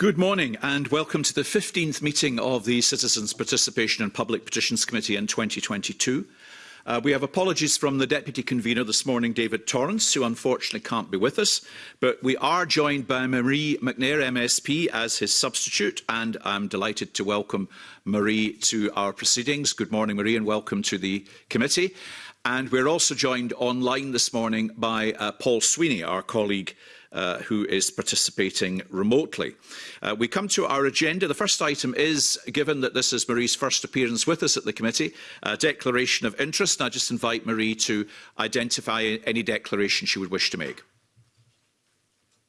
Good morning and welcome to the 15th meeting of the Citizens Participation and Public Petitions Committee in 2022. Uh, we have apologies from the Deputy Convener this morning, David Torrance, who unfortunately can't be with us, but we are joined by Marie McNair, MSP, as his substitute, and I'm delighted to welcome Marie to our proceedings. Good morning, Marie, and welcome to the committee. And we're also joined online this morning by uh, Paul Sweeney, our colleague uh, who is participating remotely. Uh, we come to our agenda. The first item is, given that this is Marie's first appearance with us at the committee, a declaration of interest. And I just invite Marie to identify any declaration she would wish to make.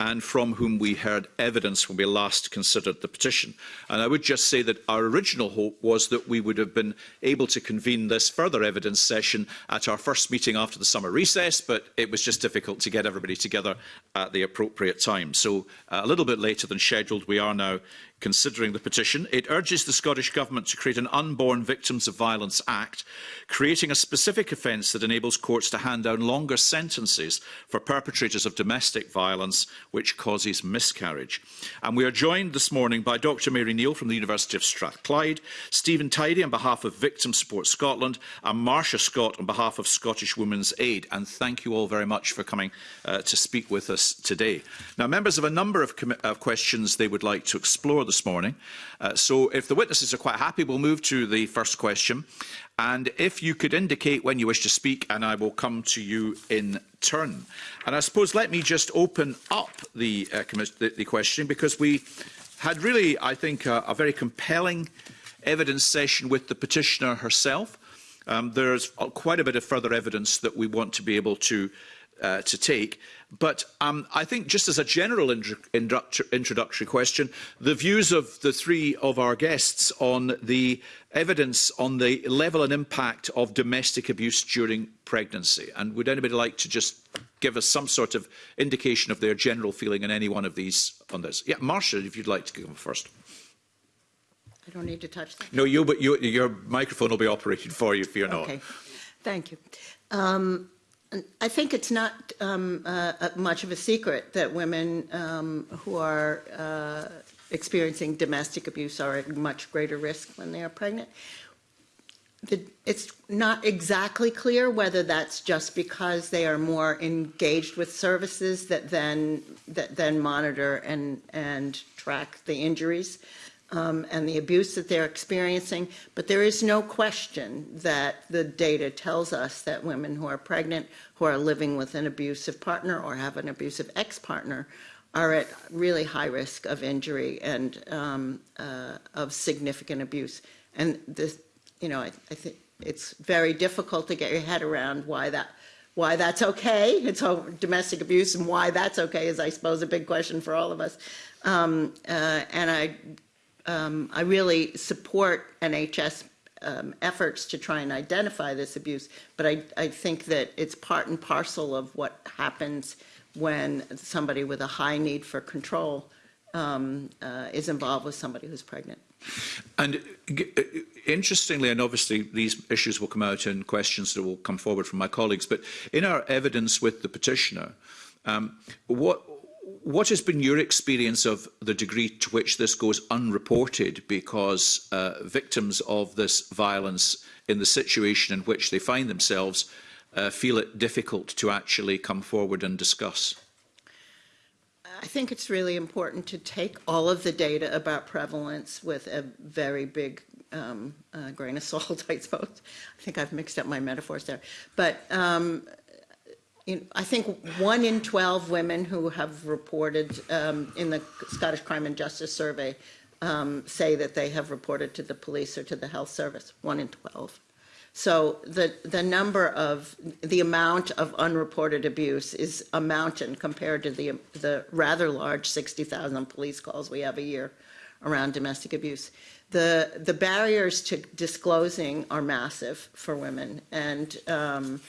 and from whom we heard evidence when we last considered the petition. And I would just say that our original hope was that we would have been able to convene this further evidence session at our first meeting after the summer recess, but it was just difficult to get everybody together at the appropriate time. So uh, a little bit later than scheduled, we are now considering the petition. It urges the Scottish Government to create an Unborn Victims of Violence Act, creating a specific offence that enables courts to hand down longer sentences for perpetrators of domestic violence which causes miscarriage. And we are joined this morning by Dr Mary Neal from the University of Strathclyde, Stephen Tidy on behalf of Victim Support Scotland, and Marcia Scott on behalf of Scottish Women's Aid. And thank you all very much for coming uh, to speak with us today. Now, members have a number of, of questions they would like to explore this morning. Uh, so if the witnesses are quite happy, we'll move to the first question. And if you could indicate when you wish to speak, and I will come to you in turn. And I suppose let me just open up the, uh, the, the question because we had really, I think, a, a very compelling evidence session with the petitioner herself. Um, there's quite a bit of further evidence that we want to be able to, uh, to take. But um, I think just as a general introductory question, the views of the three of our guests on the evidence on the level and impact of domestic abuse during pregnancy. And would anybody like to just give us some sort of indication of their general feeling on any one of these on this? Yeah, Marcia, if you'd like to come first. I don't need to touch that. No, you, but you, your microphone will be operated for you if you're okay. not. Thank you. Um, I think it's not um, uh, uh, much of a secret that women um, who are uh, experiencing domestic abuse are at much greater risk when they are pregnant. The, it's not exactly clear whether that's just because they are more engaged with services that then that then monitor and and track the injuries um, and the abuse that they're experiencing. But there is no question that the data tells us that women who are pregnant, who are living with an abusive partner or have an abusive ex-partner are at really high risk of injury and um, uh, of significant abuse. And this, you know, I, I think it's very difficult to get your head around why that why that's okay, it's all domestic abuse, and why that's okay is, I suppose, a big question for all of us. Um, uh, and I um, I really support NHS um, efforts to try and identify this abuse, but I, I think that it's part and parcel of what happens when somebody with a high need for control um, uh, is involved with somebody who's pregnant. And uh, uh, interestingly, and obviously these issues will come out in questions that will come forward from my colleagues, but in our evidence with the petitioner, um, what what has been your experience of the degree to which this goes unreported because uh, victims of this violence in the situation in which they find themselves uh, feel it difficult to actually come forward and discuss? I think it's really important to take all of the data about prevalence with a very big um, uh, grain of salt, I suppose. I think I've mixed up my metaphors there. But um, I think one in 12 women who have reported um, in the Scottish Crime and Justice Survey um, say that they have reported to the police or to the health service, one in 12. So the, the number of, the amount of unreported abuse is a mountain compared to the, the rather large 60,000 police calls we have a year around domestic abuse. The, the barriers to disclosing are massive for women and um,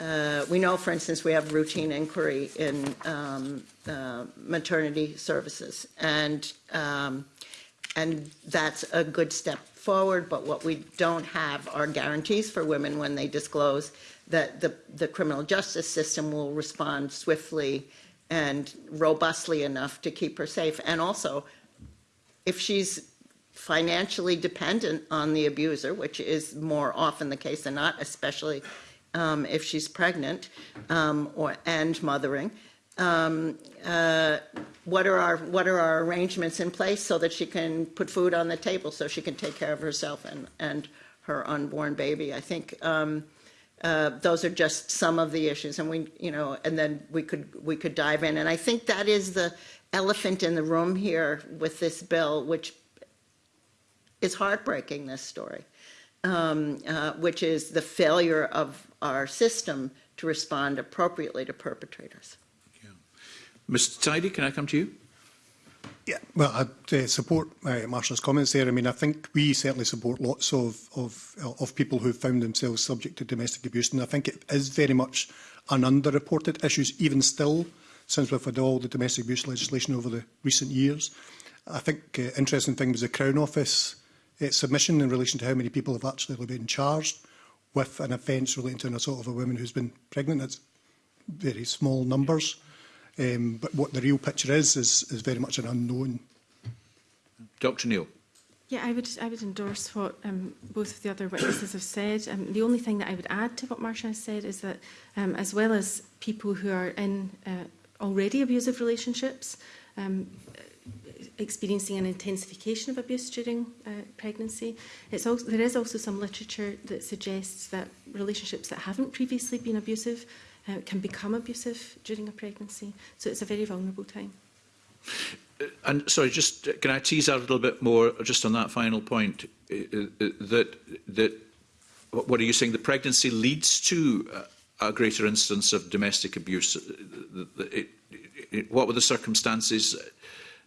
uh, we know, for instance, we have routine inquiry in um, uh, maternity services, and um, and that's a good step forward. But what we don't have are guarantees for women when they disclose that the the criminal justice system will respond swiftly and robustly enough to keep her safe, and also if she's financially dependent on the abuser, which is more often the case than not, especially um, if she's pregnant um, or, and mothering. Um, uh, what are our what are our arrangements in place so that she can put food on the table so she can take care of herself and and her unborn baby. I think um, uh, those are just some of the issues, and we you know, and then we could we could dive in, and I think that is the elephant in the room here with this bill, which is heartbreaking. This story, um, uh, which is the failure of our system to respond appropriately to perpetrators. Yeah. Mr. Tidy, can I come to you? Yeah, well, I uh, support uh, Marshall's comments there. I mean, I think we certainly support lots of of of people who have found themselves subject to domestic abuse, and I think it is very much an underreported issue, even still, since we've had all the domestic abuse legislation over the recent years. I think uh, interesting thing was the Crown Office uh, submission in relation to how many people have actually been charged with an offence relating to an assault of a woman who's been pregnant. That's very small numbers. Um, but what the real picture is, is, is very much an unknown. Dr Neil. Yeah, I would, I would endorse what um, both of the other witnesses have said. Um, the only thing that I would add to what Marsha has said is that um, as well as people who are in uh, already abusive relationships, um, experiencing an intensification of abuse during uh, pregnancy. It's also, there is also some literature that suggests that relationships that haven't previously been abusive uh, can become abusive during a pregnancy. So it's a very vulnerable time. Uh, and sorry, just uh, can I tease out a little bit more just on that final point uh, that that what are you saying? The pregnancy leads to a greater instance of domestic abuse. What were the circumstances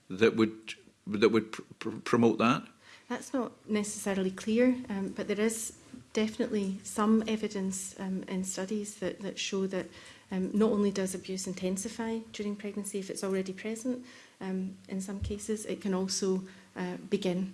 that would that would pr pr promote that? That's not necessarily clear, um, but there is definitely some evidence um, in studies that, that show that um, not only does abuse intensify during pregnancy if it's already present, um, in some cases it can also uh, begin.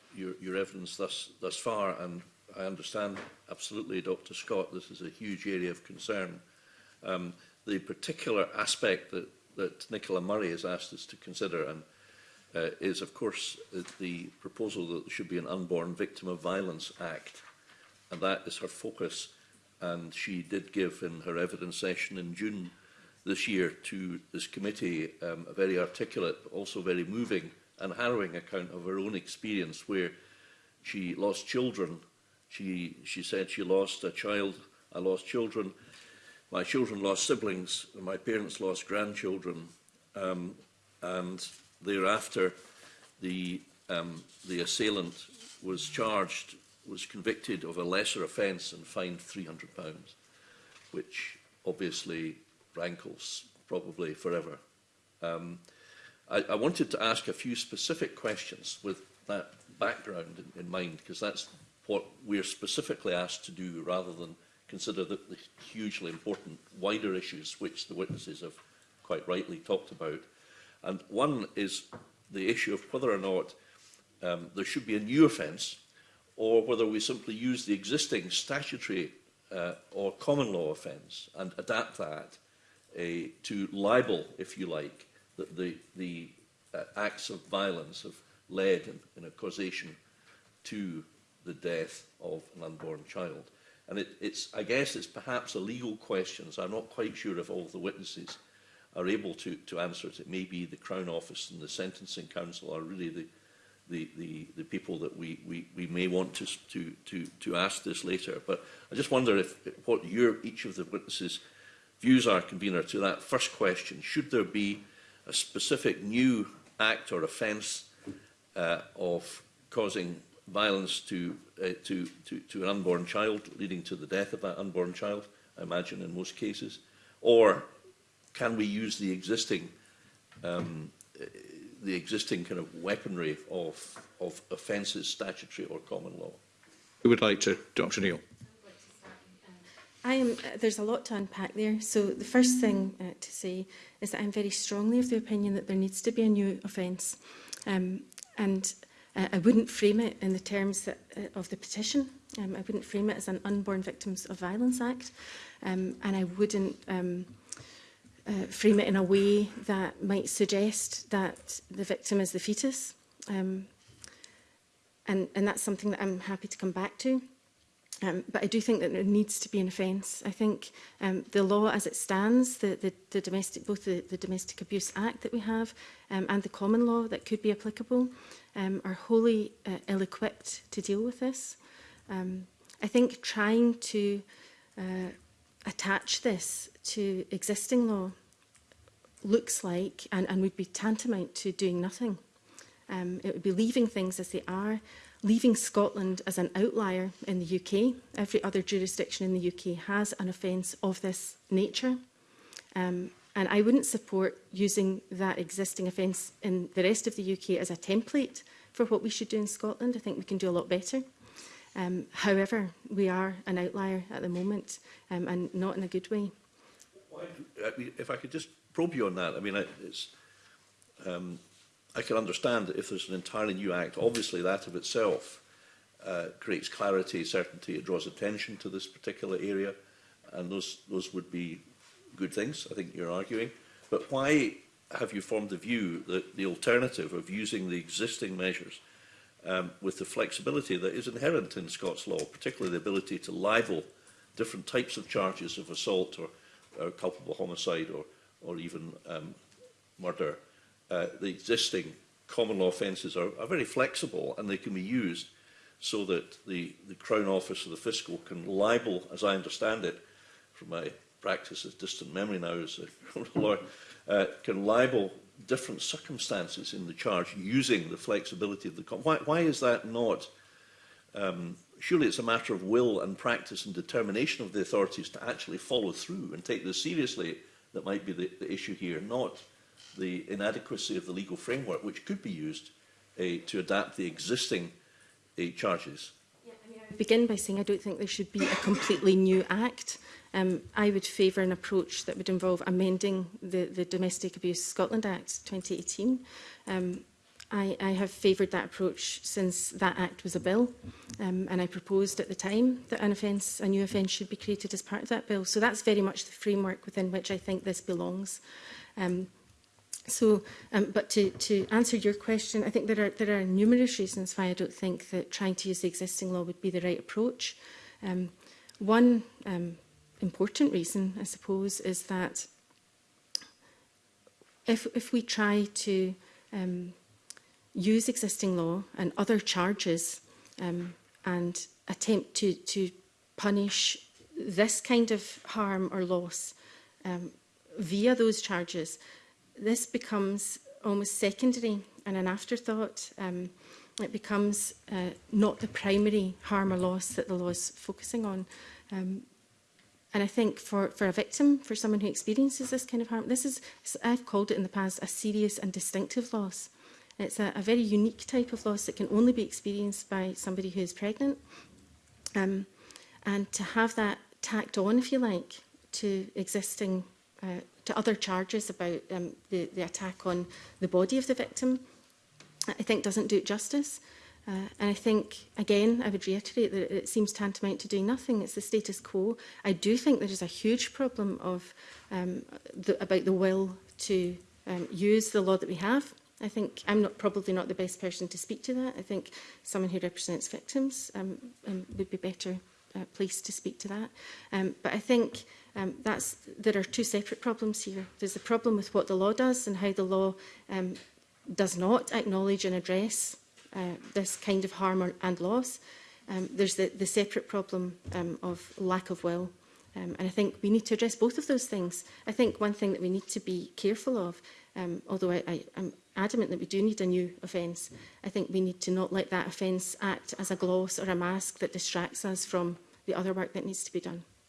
your, your evidence thus thus far. And I understand absolutely, Dr. Scott, this is a huge area of concern. Um, the particular aspect that that Nicola Murray has asked us to consider and uh, is, of course, uh, the proposal that there should be an Unborn Victim of Violence Act. And that is her focus. And she did give in her evidence session in June this year to this committee um, a very articulate, but also very moving and harrowing account of her own experience where she lost children. She, she said she lost a child, I lost children, my children lost siblings, my parents lost grandchildren, um, and thereafter the, um, the assailant was charged, was convicted of a lesser offence and fined £300, which obviously rankles probably forever. Um, I, I wanted to ask a few specific questions with that background in, in mind, because that's what we're specifically asked to do rather than – consider the, the hugely important wider issues which the witnesses have quite rightly talked about. And one is the issue of whether or not um, there should be a new offence or whether we simply use the existing statutory uh, or common law offence and adapt that a, uh, to libel, if you like, the, the, the uh, acts of violence have led in, in a causation to the death of an unborn child. And it, it's, I guess it's perhaps a legal question, so I'm not quite sure if all the witnesses are able to, to answer it. It may be the Crown Office and the Sentencing Council are really the, the, the, the people that we, we, we may want to, to, to, to ask this later. But I just wonder if what your, each of the witnesses' views are, convener, to that first question. Should there be a specific new act or offence uh, of causing violence to, uh, to, to, to an unborn child, leading to the death of that unborn child, I imagine in most cases? Or can we use the existing, um, uh, the existing kind of weaponry of, of offences, statutory or common law? Who would like to, Dr Neil? I am, uh, there's a lot to unpack there. So the first thing uh, to say is that I'm very strongly of the opinion that there needs to be a new offence. Um, and Uh, I wouldn't frame it in the terms that, uh, of the petition. Um, I wouldn't frame it as an Unborn Victims of Violence Act. Um, and I wouldn't um, uh, frame it in a way that might suggest that the victim is the fetus. Um, and, and that's something that I'm happy to come back to. Um, but I do think that there needs to be an offence. I think um, the law as it stands, the, the, the domestic, both the, the Domestic Abuse Act that we have um, and the common law that could be applicable, um, are wholly uh, ill-equipped to deal with this. Um, I think trying to uh, attach this to existing law looks like and, and would be tantamount to doing nothing. Um, it would be leaving things as they are, leaving Scotland as an outlier in the UK. Every other jurisdiction in the UK has an offence of this nature. Um, And I wouldn't support using that existing offence in the rest of the UK as a template for what we should do in Scotland. I think we can do a lot better. Um, however, we are an outlier at the moment um, and not in a good way. If I could just probe you on that, I mean, it's, um, I can understand that if there's an entirely new act, obviously that of itself uh, creates clarity, certainty, it draws attention to this particular area, and those, those would be good things, I think you're arguing, but why have you formed the view that the alternative of using the existing measures um, with the flexibility that is inherent in Scots law, particularly the ability to libel different types of charges of assault or, or culpable homicide or, or even um, murder. Uh, the existing common law offences are, are very flexible and they can be used so that the, the Crown Office or the Fiscal can libel, as I understand it, from my practice of distant memory now as a lawyer, uh, can libel different circumstances in the charge using the flexibility of the... Why, why is that not... Um, surely it's a matter of will and practice and determination of the authorities to actually follow through and take this seriously that might be the, the issue here, not the inadequacy of the legal framework, which could be used uh, to adapt the existing uh, charges begin by saying I don't think there should be a completely new act. Um, I would favour an approach that would involve amending the, the Domestic Abuse Scotland Act 2018. Um, I, I have favoured that approach since that act was a bill um, and I proposed at the time that an offence, a new offence should be created as part of that bill. So that's very much the framework within which I think this belongs. Um, So, um, but to, to answer your question, I think there are, there are numerous reasons why I don't think that trying to use the existing law would be the right approach. Um, one um, important reason, I suppose, is that if, if we try to um, use existing law and other charges um, and attempt to, to punish this kind of harm or loss um, via those charges, this becomes almost secondary and an afterthought. Um, it becomes uh, not the primary harm or loss that the law is focusing on. Um, and I think for, for a victim, for someone who experiences this kind of harm, this is, I've called it in the past, a serious and distinctive loss. It's a, a very unique type of loss that can only be experienced by somebody who is pregnant. Um, and to have that tacked on, if you like, to existing uh, to other charges about um, the, the attack on the body of the victim, I think doesn't do it justice. Uh, and I think, again, I would reiterate that it seems tantamount to doing nothing. It's the status quo. I do think there is a huge problem of um, the, about the will to um, use the law that we have. I think I'm not, probably not the best person to speak to that. I think someone who represents victims um, um, would be better uh, place to speak to that. Um, but I think um, that's, there are two separate problems here. There's the problem with what the law does and how the law um, does not acknowledge and address uh, this kind of harm and loss. Um, there's the, the separate problem um, of lack of will. Um, and I think we need to address both of those things. I think one thing that we need to be careful of um, although I, I, I'm adamant that we do need a new offence, I think we need to not let that offence act as a gloss or a mask that distracts us from the other work that needs to be done.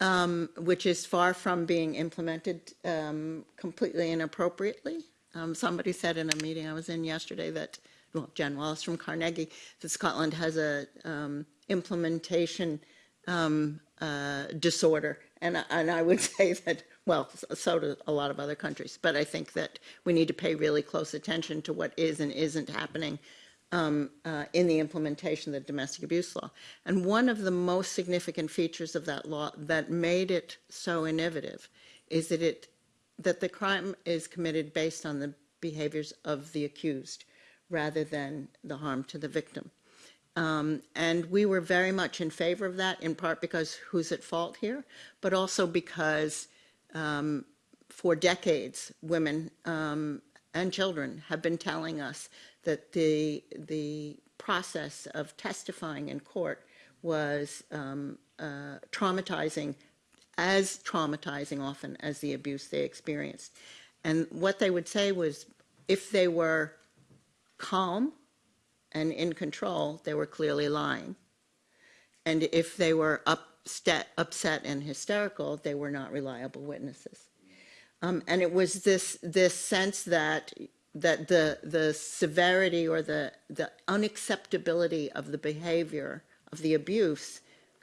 um, which is far from being implemented um, completely and Um, somebody said in a meeting I was in yesterday that, well, Jen Wallace from Carnegie, that Scotland has a um, implementation um, uh, disorder. And, and I would say that well, so do a lot of other countries. But I think that we need to pay really close attention to what is and isn't happening um, uh, in the implementation of the domestic abuse law. And one of the most significant features of that law that made it so innovative is that it that the crime is committed based on the behaviors of the accused rather than the harm to the victim. Um, and we were very much in favor of that, in part because who's at fault here, but also because um, for decades, women um, and children have been telling us that the, the process of testifying in court was um, uh, traumatizing, as traumatizing often as the abuse they experienced. And what they would say was if they were calm and in control, they were clearly lying. And if they were upset, upset and hysterical, they were not reliable witnesses. Um, and it was this, this sense that that the the severity or the the unacceptability of the behavior of the abuse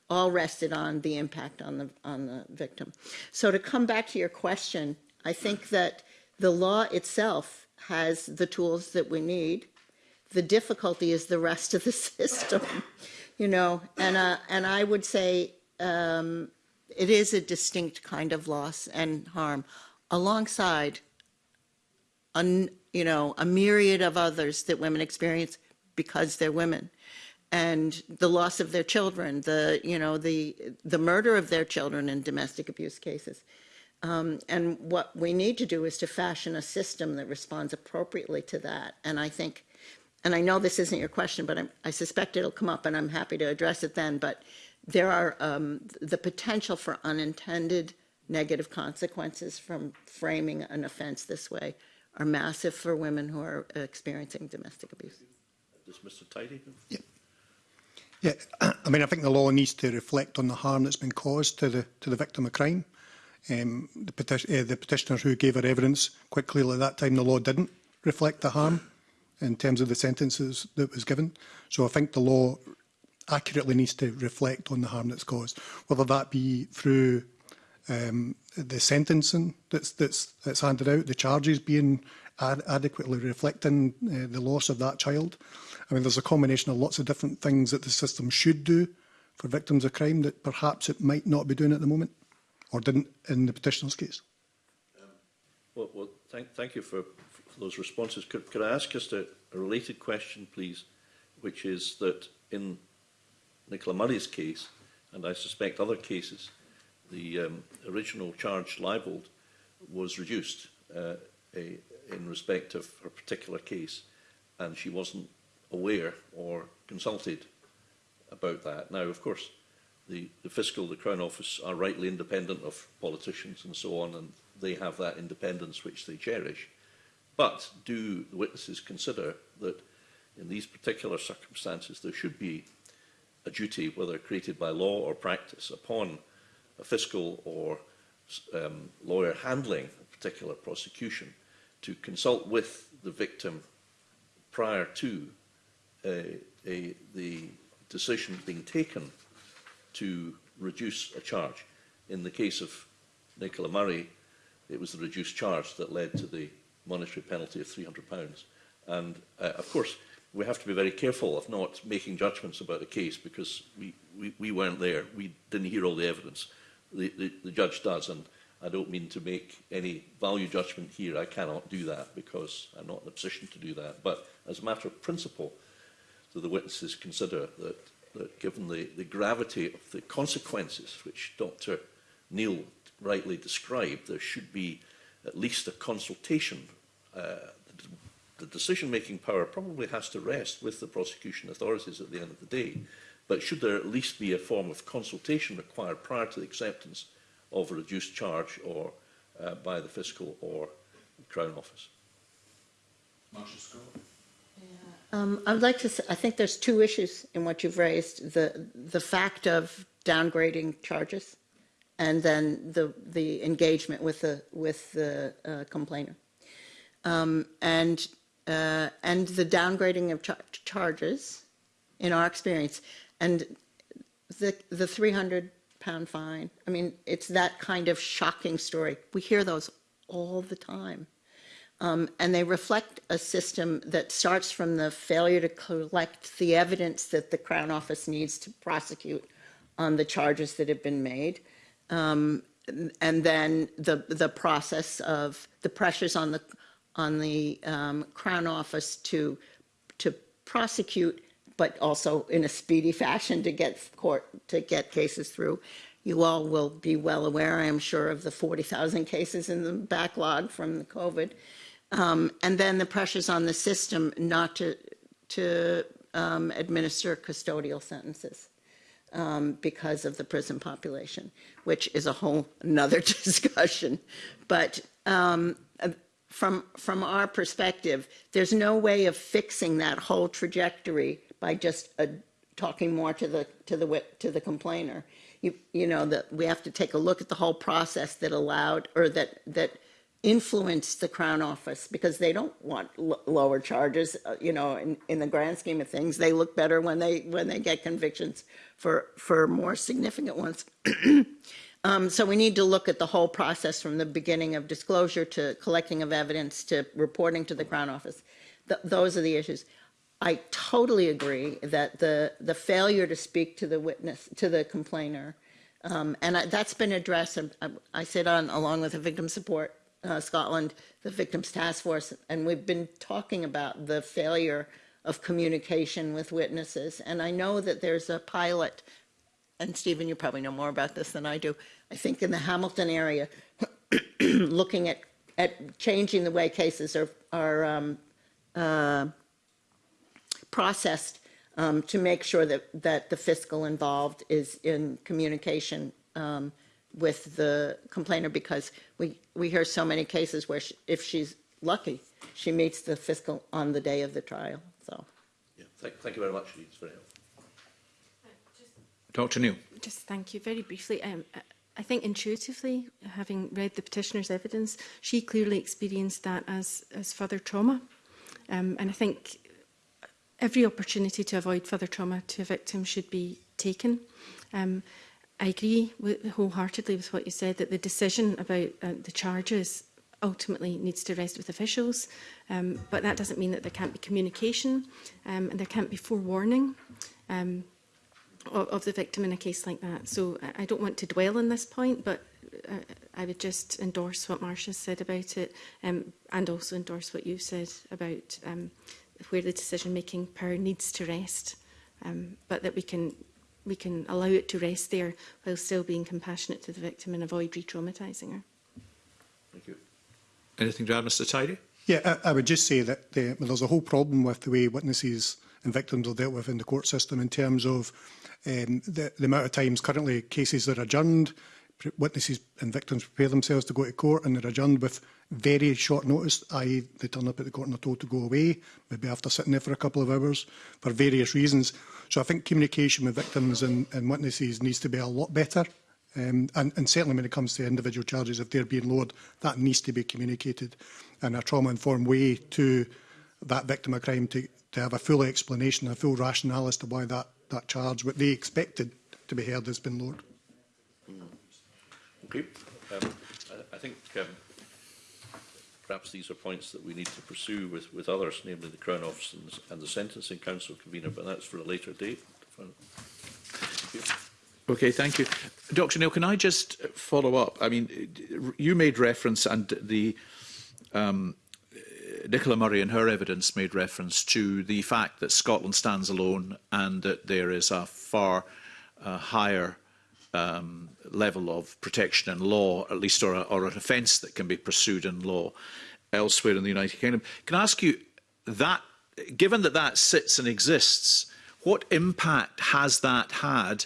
all rested on the impact on the on the victim. So to come back to your question, I think that the law itself has the tools that we need. The difficulty is the rest of the system, you know. And uh, and I would say um, it is a distinct kind of loss and harm, alongside an you know, a myriad of others that women experience because they're women and the loss of their children, the, you know, the, the murder of their children in domestic abuse cases. Um, and what we need to do is to fashion a system that responds appropriately to that. And I think, and I know this isn't your question, but I'm, i suspect it'll come up and I'm happy to address it then, but there are um, the potential for unintended negative consequences from framing an offense this way are massive for women who are experiencing domestic abuse. Does Mr. Tidy? Yeah. Yeah, I mean, I think the law needs to reflect on the harm that's been caused to the to the victim of crime. Um, the, peti uh, the petitioner who gave her evidence quite clearly at that time the law didn't reflect the harm in terms of the sentences that was given. So I think the law accurately needs to reflect on the harm that's caused, whether that be through um, the sentencing that's, that's, that's handed out, the charges being ad adequately reflecting uh, the loss of that child. I mean, there's a combination of lots of different things that the system should do for victims of crime that perhaps it might not be doing at the moment or didn't in the petitioner's case. Um, well, well thank, thank you for, for those responses. Could, could I ask just a, a related question, please, which is that in Nicola Murray's case, and I suspect other cases, the um, original charge libeled was reduced uh, a, in respect of her particular case, and she wasn't aware or consulted about that. Now, of course, the, the fiscal, the Crown Office, are rightly independent of politicians and so on, and they have that independence which they cherish. But do the witnesses consider that in these particular circumstances there should be a duty, whether created by law or practice, upon fiscal or um, lawyer handling a particular prosecution to consult with the victim prior to a, a, the decision being taken to reduce a charge. In the case of Nicola Murray, it was the reduced charge that led to the monetary penalty of £300. And uh, of course, we have to be very careful of not making judgments about the case because we, we, we weren't there. We didn't hear all the evidence the, the, the judge does. And I don't mean to make any value judgment here. I cannot do that because I'm not in a position to do that. But as a matter of principle, do the witnesses consider that, that given the, the gravity of the consequences which Dr Neil rightly described, there should be at least a consultation. Uh, the, the decision-making power probably has to rest with the prosecution authorities at the end of the day. but should there at least be a form of consultation required prior to the acceptance of a reduced charge or uh, by the fiscal or Crown Office? Marcia Scott. Um, I would like to say, I think there's two issues in what you've raised, the, the fact of downgrading charges and then the, the engagement with the, with the uh, complainer. Um, and, uh, and the downgrading of char charges in our experience and the, the 300 pound fine. I mean, it's that kind of shocking story. We hear those all the time. Um, and they reflect a system that starts from the failure to collect the evidence that the Crown Office needs to prosecute on the charges that have been made. Um, and then the, the process of the pressures on the, on the um, Crown Office to, to prosecute but also in a speedy fashion to get court to get cases through. You all will be well aware, I am sure, of the 40,000 cases in the backlog from the COVID. Um, and then the pressures on the system not to, to um, administer custodial sentences um, because of the prison population, which is a whole another discussion. But um, uh, from, from our perspective, there's no way of fixing that whole trajectory by just uh, talking more to the to the to the complainer. You you know that we have to take a look at the whole process that allowed or that that influenced the Crown Office because they don't want lower charges. Uh, you know, in, in the grand scheme of things, they look better when they when they get convictions for for more significant ones. um, so we need to look at the whole process from the beginning of disclosure to collecting of evidence to reporting to the Crown Office. Th those are the issues. I totally agree that the the failure to speak to the witness to the complainer, um, and I, that's been addressed. I, I, sit on along with the victim support uh, Scotland, the victims task force, and we've been talking about the failure of communication with witnesses. And I know that there's a pilot, and Stephen, you probably know more about this than I do. I think in the Hamilton area, looking at at changing the way cases are are um, uh, processed um, to make sure that, that the fiscal involved is in communication um, with the complainer because we, we hear so many cases where she, if she's lucky, she meets the fiscal on the day of the trial. So, yeah, thank, thank you very much. It's very helpful. Dr. Neil. Just thank you very briefly. Um, I think intuitively, having read the petitioner's evidence, she clearly experienced that as, as further trauma. Um, and I think every opportunity to avoid further trauma to a victim should be taken. Um, I agree with, wholeheartedly with what you said that the decision about uh, the charges ultimately needs to rest with officials, um, but that doesn't mean that there can't be communication um, and there can't be forewarning um, of, of the victim in a case like that. So I don't want to dwell on this point, but uh, I would just endorse what Marcia said about it um, and also endorse what you said about um, uh, where the decision-making power needs to rest, um, but that we can we can allow it to rest there while still being compassionate to the victim and avoid re-traumatising her. Thank you. Anything to add, Mr Tidy? Yeah, I, I would just say that the, uh, there's a whole problem with the way witnesses and victims are dealt with in the court system in terms of um, the, the amount of times currently cases that are adjourned, witnesses and victims prepare themselves to go to court and they're adjourned with very short notice, i.e. they turn up at the court and are told to go away, maybe after sitting there for a couple of hours, for various reasons. So I think communication with victims and, and witnesses needs to be a lot better. Um, and, and certainly when it comes to individual charges, if they're being lowered, that needs to be communicated in a trauma-informed way to that victim of crime to, to have a full explanation, a full rationale as to why that, that charge, what they expected to be heard, has been lowered you. Um, I, I think um, perhaps these are points that we need to pursue with, with others, namely the Crown Office and, and the Sentencing Council convener, but that's for a later date. Thank Okay, thank you. Dr Neil, can I just follow up? I mean, you made reference and the um, Nicola Murray and her evidence made reference to the fact that Scotland stands alone and that there is a far uh, higher um, level of protection in law, at least, or, a, or an offence that can be pursued in law elsewhere in the United Kingdom. Can I ask you that, given that that sits and exists, what impact has that had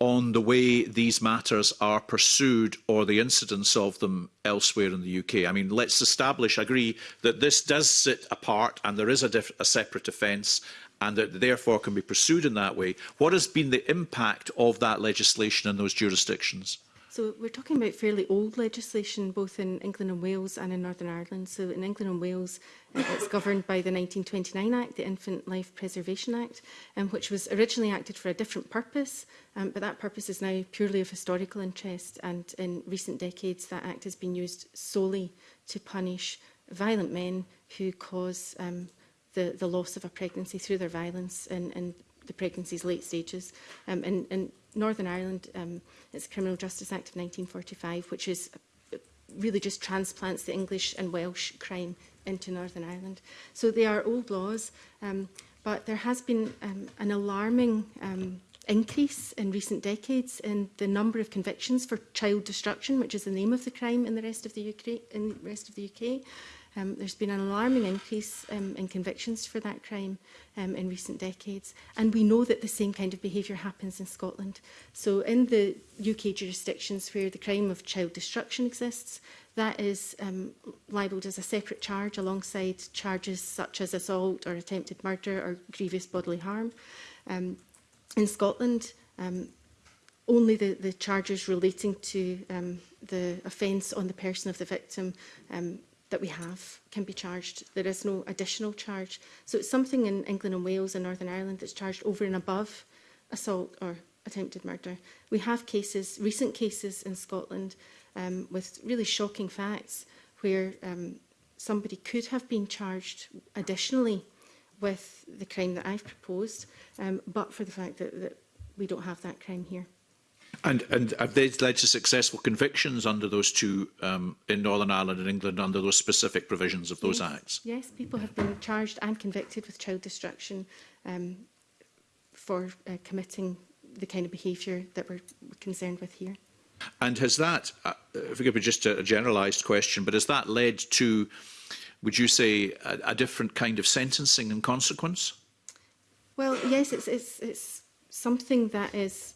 on the way these matters are pursued or the incidence of them elsewhere in the UK? I mean, let's establish, agree that this does sit apart and there is a, a separate offence and that therefore can be pursued in that way. What has been the impact of that legislation in those jurisdictions? So we're talking about fairly old legislation, both in England and Wales and in Northern Ireland. So in England and Wales, uh, it's governed by the 1929 Act, the Infant Life Preservation Act, um, which was originally acted for a different purpose, um, but that purpose is now purely of historical interest. And in recent decades, that Act has been used solely to punish violent men who cause um, the, the loss of a pregnancy through their violence in, in the pregnancy's late stages. Um, in, in Northern Ireland, um, it's Criminal Justice Act of 1945, which is uh, really just transplants the English and Welsh crime into Northern Ireland. So they are old laws, um, but there has been um, an alarming um, increase in recent decades in the number of convictions for child destruction, which is the name of the crime in the rest of the UK. In the rest of the UK. Um, there's been an alarming increase um, in convictions for that crime um, in recent decades. And we know that the same kind of behaviour happens in Scotland. So in the UK jurisdictions where the crime of child destruction exists, that is um, libelled as a separate charge alongside charges such as assault or attempted murder or grievous bodily harm. Um, in Scotland, um, only the, the charges relating to um, the offence on the person of the victim um, that we have can be charged. There is no additional charge. So it's something in England and Wales and Northern Ireland that's charged over and above assault or attempted murder. We have cases, recent cases in Scotland um, with really shocking facts where um, somebody could have been charged additionally with the crime that I've proposed, um, but for the fact that, that we don't have that crime here. And, and have they led to successful convictions under those two um, in Northern Ireland and England under those specific provisions of those yes. acts? Yes, people have been charged and convicted with child destruction um, for uh, committing the kind of behaviour that we're concerned with here. And has that, uh, forgive me, just a, a generalised question, but has that led to, would you say, a, a different kind of sentencing and consequence? Well, yes, it's, it's, it's something that is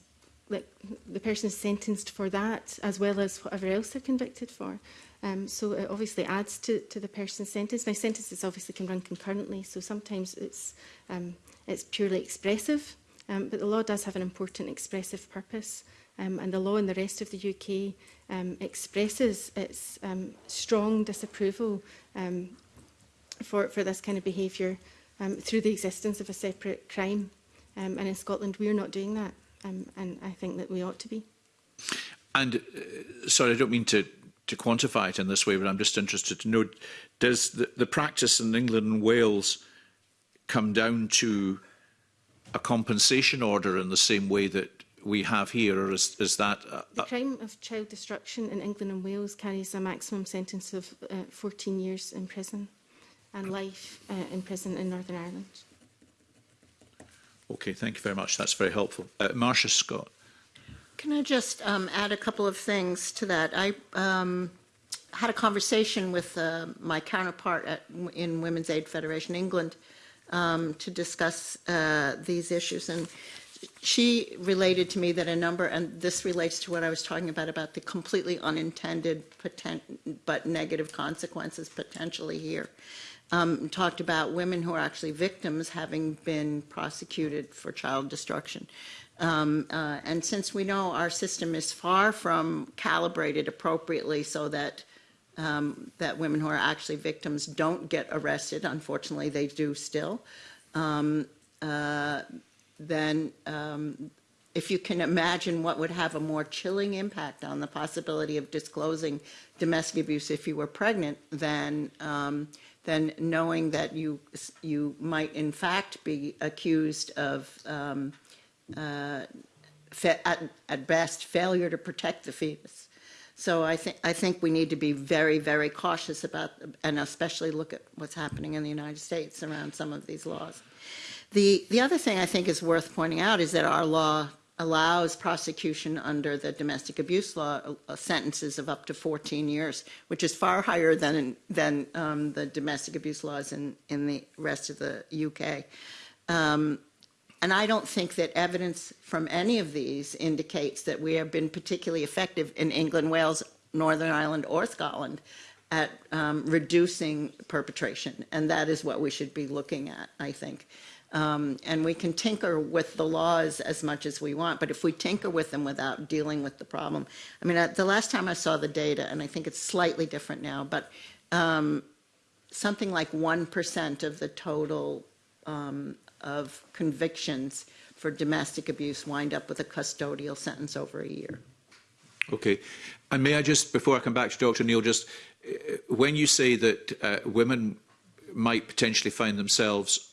like the person is sentenced for that as well as whatever else they're convicted for. Um, so it obviously adds to, to the person's sentence. Now sentences obviously can run concurrently, so sometimes it's um, it's purely expressive, um, but the law does have an important expressive purpose. Um, and the law in the rest of the UK um, expresses its um, strong disapproval um, for, for this kind of behaviour um, through the existence of a separate crime. Um, and in Scotland, we are not doing that um, and I think that we ought to be. And uh, sorry, I don't mean to to quantify it in this way, but I'm just interested to know: does the, the practice in England and Wales come down to a compensation order in the same way that we have here, or is, is that... Uh, the crime of child destruction in England and Wales carries a maximum sentence of uh, 14 years in prison and life uh, in prison in Northern Ireland. Okay, thank you very much. That's very helpful. Uh, Marcia Scott. Can I just um, add a couple of things to that? I um, had a conversation with uh, my counterpart at, in Women's Aid Federation England um, to discuss uh, these issues, and she related to me that a number, and this relates to what I was talking about, about the completely unintended but negative consequences potentially here um, talked about women who are actually victims having been prosecuted for child destruction. Um, uh, and since we know our system is far from calibrated appropriately so that um, that women who are actually victims don't get arrested, unfortunately they do still, um, uh, then um, if you can imagine what would have a more chilling impact on the possibility of disclosing domestic abuse if you were pregnant, then um, than knowing that you you might in fact be accused of um, uh, at, at best failure to protect the fetus. So I think I think we need to be very very cautious about and especially look at what's happening in the United States around some of these laws. The the other thing I think is worth pointing out is that our law allows prosecution under the domestic abuse law uh, sentences of up to 14 years, which is far higher than than um, the domestic abuse laws in in the rest of the UK. Um, and I don't think that evidence from any of these indicates that we have been particularly effective in England, Wales, Northern Ireland, or Scotland at um, reducing perpetration. And that is what we should be looking at, I think. Um, and we can tinker with the laws as much as we want, but if we tinker with them without dealing with the problem, I mean, the last time I saw the data, and I think it's slightly different now, but um, something like 1% of the total um, of convictions for domestic abuse wind up with a custodial sentence over a year. Okay. And may I just, before I come back to Dr. Neil, just uh, when you say that uh, women might potentially find themselves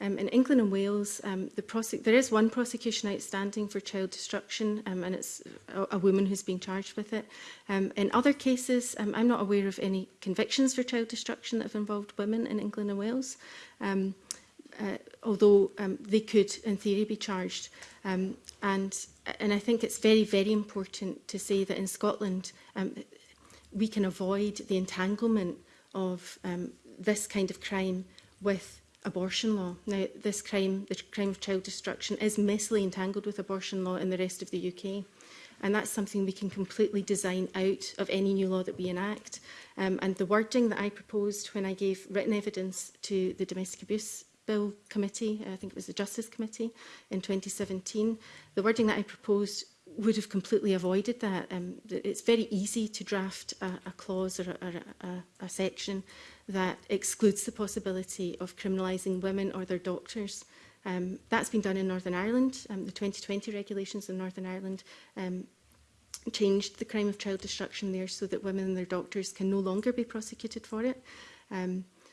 Um, in England and Wales, um, the there is one prosecution outstanding for child destruction, um, and it's a, a, woman who's being charged with it. Um, in other cases, um, I'm not aware of any convictions for child destruction that have involved women in England and Wales. Um, uh, although um, they could, in theory, be charged. Um, and, and I think it's very, very important to say that in Scotland, um, we can avoid the entanglement of um, this kind of crime with abortion law. Now, this crime, the crime of child destruction, is messily entangled with abortion law in the rest of the UK. And that's something we can completely design out of any new law that we enact. Um, and the wording that I proposed when I gave written evidence to the Domestic Abuse Bill Committee, I think it was the Justice Committee in 2017, the wording that I proposed would have completely avoided that. Um, it's very easy to draft a, a clause or, a, a, a section that excludes the possibility of criminalising women or their doctors. Um, that's been done in Northern Ireland. Um, the 2020 regulations in Northern Ireland um, changed the crime of child destruction there so that women and their doctors can no longer be prosecuted for it. Um,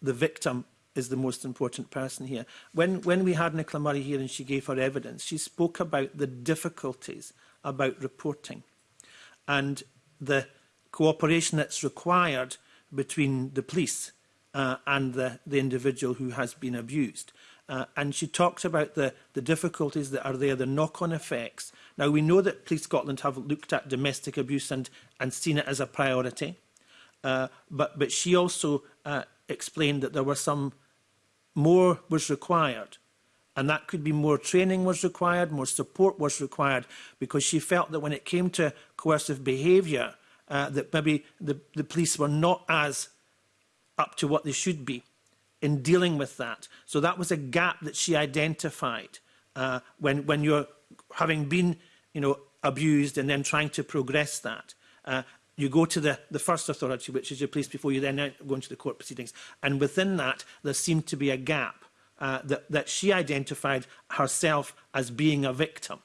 the victim is the most important person here. When, when we had Nicola Murray here and she gave her evidence, she spoke about the difficulties about reporting and the cooperation that's required between the police uh, and the, the individual who has been abused. Uh, and she talked about the, the difficulties that are there, the knock-on effects. Now, we know that Police Scotland have looked at domestic abuse and, and seen it as a priority. Uh, but, but she also uh, explained that there were some more was required. And that could be more training was required, more support was required, because she felt that when it came to coercive behaviour, uh, that maybe the, the police were not as up to what they should be in dealing with that. So that was a gap that she identified uh, when, when you're having been you know, abused and then trying to progress that. Uh, you go to the, the first authority, which is your place before you then go into the court proceedings. And within that, there seemed to be a gap uh, that, that she identified herself as being a victim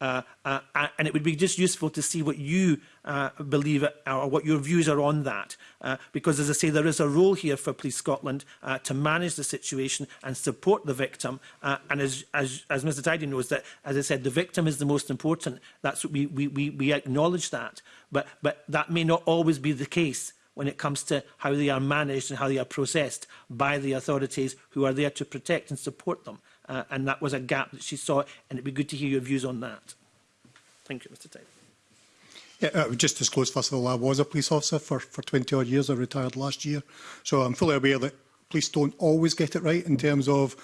uh, uh, and it would be just useful to see what you uh, believe uh, or what your views are on that. Uh, because, as I say, there is a role here for Police Scotland uh, to manage the situation and support the victim. Uh, and as, as, as Mr Tidy knows, that as I said, the victim is the most important. That's what we, we, we, we acknowledge that. But, but that may not always be the case when it comes to how they are managed and how they are processed by the authorities who are there to protect and support them uh, and that was a gap that she saw, and it'd be good to hear your views on that. Thank you, Mr. Taylor. Yeah, uh, just disclose, first of all, I was a police officer for, for 20 odd years. I retired last year. So I'm fully aware that police don't always get it right in terms of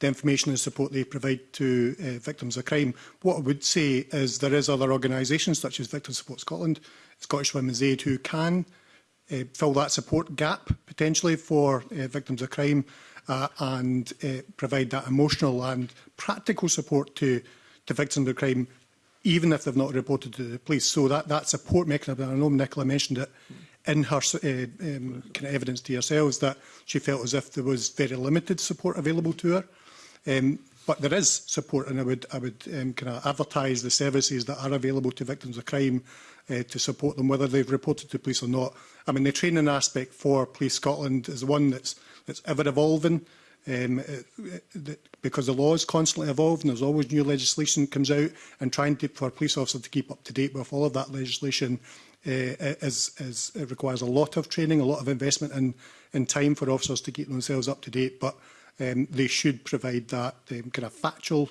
the information and support they provide to uh, victims of crime. What I would say is there is other organisations such as Victim Support Scotland, Scottish Women's Aid, who can uh, fill that support gap potentially for uh, victims of crime uh, and uh, provide that emotional and practical support to, to victims of crime, even if they've not reported to the police. So that, that support mechanism, I know Nicola mentioned it in her uh, um, kind of evidence to yourselves that she felt as if there was very limited support available to her. Um, But there is support, and I would, I would um, kind of advertise the services that are available to victims of crime uh, to support them, whether they've reported to police or not. I mean, the training aspect for Police Scotland is one that's, that's ever-evolving um, uh, uh, because the law is constantly evolving. There's always new legislation that comes out, and trying to, for a police officer to keep up to date with all of that legislation uh, is, is, it requires a lot of training, a lot of investment in, in time for officers to keep themselves up to date. But um, they should provide that um, kind of factual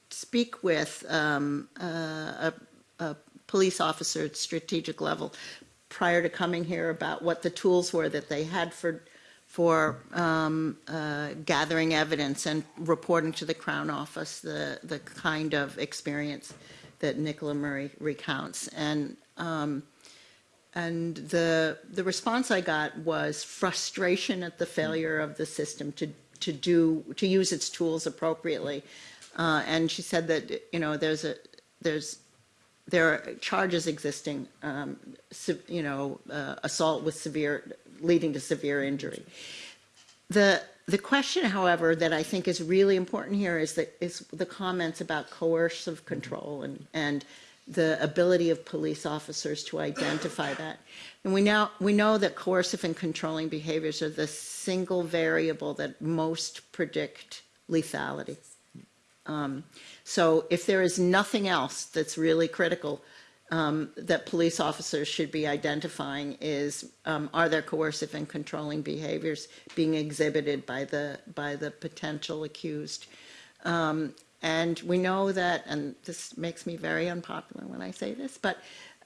speak with um, uh, a, a, police officer at strategic level prior to coming here about what the tools were that they had for for um, uh, gathering evidence and reporting to the Crown Office the the kind of experience that Nicola Murray recounts and. Um, and the the response I got was frustration at the failure of the system to to do to use its tools appropriately uh, and she said that, you know, there's a, there's, there are charges existing, um, you know, uh, assault with severe, leading to severe injury. The, the question, however, that I think is really important here is that is the comments about coercive control and, and the ability of police officers to identify that. And we now we know that coercive and controlling behaviors are the single variable that most predict lethality. Um, so if there is nothing else that's really critical um, that police officers should be identifying is um, are there coercive and controlling behaviors being exhibited by the by the potential accused? Um, and we know that, and this makes me very unpopular when I say this, but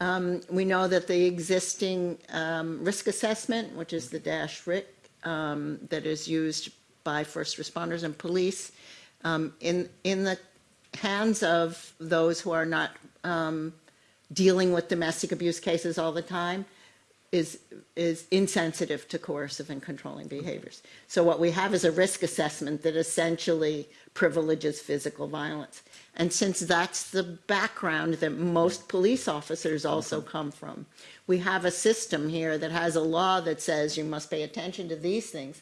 um, we know that the existing um, risk assessment, which is the DASH-RIC that is used by first responders and police, um, in, in the hands of those who are not um, dealing with domestic abuse cases all the time is, is insensitive to coercive and controlling behaviors. So what we have is a risk assessment that essentially privileges physical violence. And since that's the background that most police officers also come from, we have a system here that has a law that says you must pay attention to these things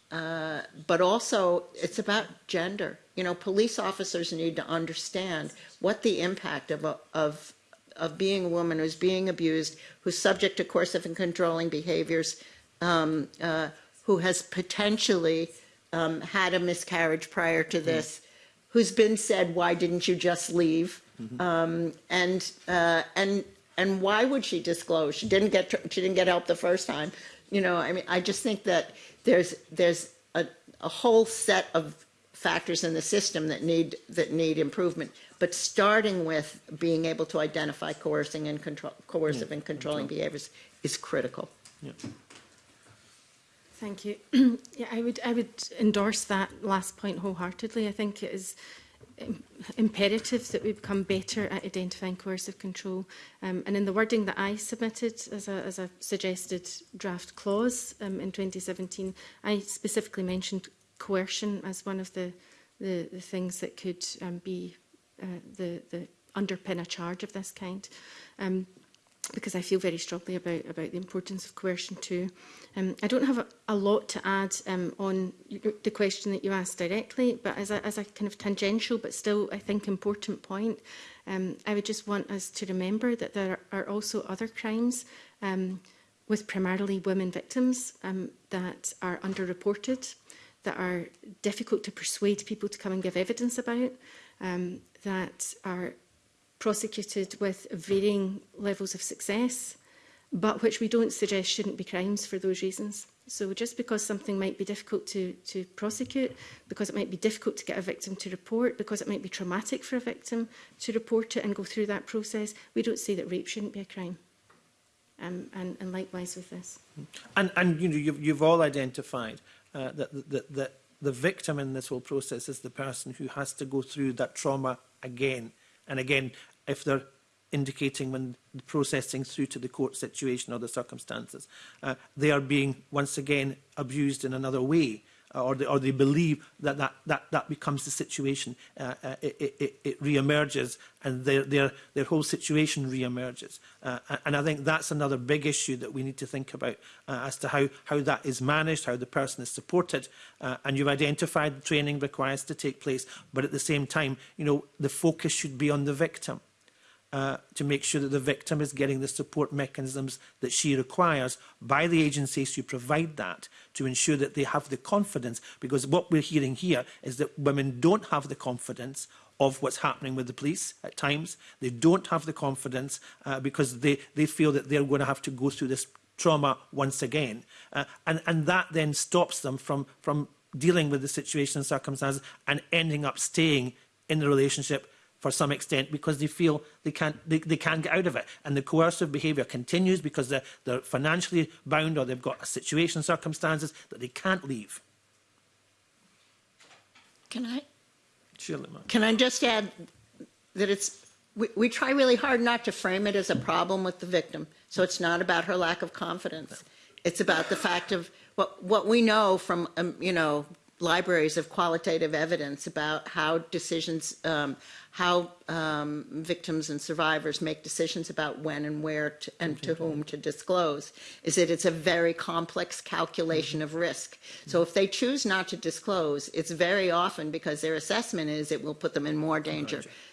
uh, but also it's about gender. You know, police officers need to understand what the impact of, a, of, of being a woman who's being abused, who's subject to coercive and controlling behaviors, um, uh, who has potentially um, had a miscarriage prior to mm-hmm. this, who's been said, why didn't you just leave? Mm-hmm. Um, and, uh, and, and why would she disclose? She didn't get, she didn't get help the first time. You know, I mean, I just think that there's there's a, a whole set of factors in the system that need that need improvement but starting with being able to identify coercing and control coercive yeah, and controlling control. behaviors is critical yeah. thank you yeah i would i would endorse that last point wholeheartedly i think it is imperative that we become better at identifying coercive control. Um, and in the wording that I submitted as a, as a suggested draft clause um, in 2017, I specifically mentioned coercion as one of the, the, the things that could um, be uh, the, the underpin a charge of this kind. Um, because I feel very strongly about, about the importance of coercion too. Um, I don't have a, a lot to add um, on the question that you asked directly, but as a, as a kind of tangential but still, I think, important point, um, I would just want us to remember that there are also other crimes um, with primarily women victims um, that are underreported, that are difficult to persuade people to come and give evidence about, um, that are prosecuted with varying levels of success, but which we don't suggest shouldn't be crimes for those reasons. So just because something might be difficult to, to prosecute, because it might be difficult to get a victim to report, because it might be traumatic for a victim to report it and go through that process, we don't say that rape shouldn't be a crime. Um, and, and likewise with this. And, and you know, you've, you've all identified uh, that, that, that the victim in this whole process is the person who has to go through that trauma again And again, if they're indicating when the processing through to the court situation or the circumstances, uh, they are being once again abused in another way Uh, or they, or they believe that that, that, that becomes the situation. Uh, uh, it, it, it re-emerges and their, their, their whole situation re-emerges. Uh, and I think that's another big issue that we need to think about uh, as to how, how that is managed, how the person is supported. Uh, and you've identified the training requires to take place, but at the same time, you know, the focus should be on the victim uh, to make sure that the victim is getting the support mechanisms that she requires by the agencies who provide that to ensure that they have the confidence because what we're hearing here is that women don't have the confidence of what's happening with the police at times. They don't have the confidence uh, because they, they feel that they're going to have to go through this trauma once again. Uh, and, and that then stops them from, from dealing with the situation and circumstances and ending up staying in the relationship for some extent because they feel they can't, they, they can't get out of it. And the coercive behaviour continues because they're, they're financially bound or they've got a situation, circumstances that they can't leave. Can I? ma'am. Can I just add that it's we, we, try really hard not to frame it as a problem with the victim. So it's not about her lack of confidence. It's about the fact of what what we know from um, you know libraries of qualitative evidence about how decisions, um, how um, victims and survivors make decisions about when and where to, and to whom to disclose, is that it's a very complex calculation of risk. So if they choose not to disclose, it's very often because their assessment is it will put them in more danger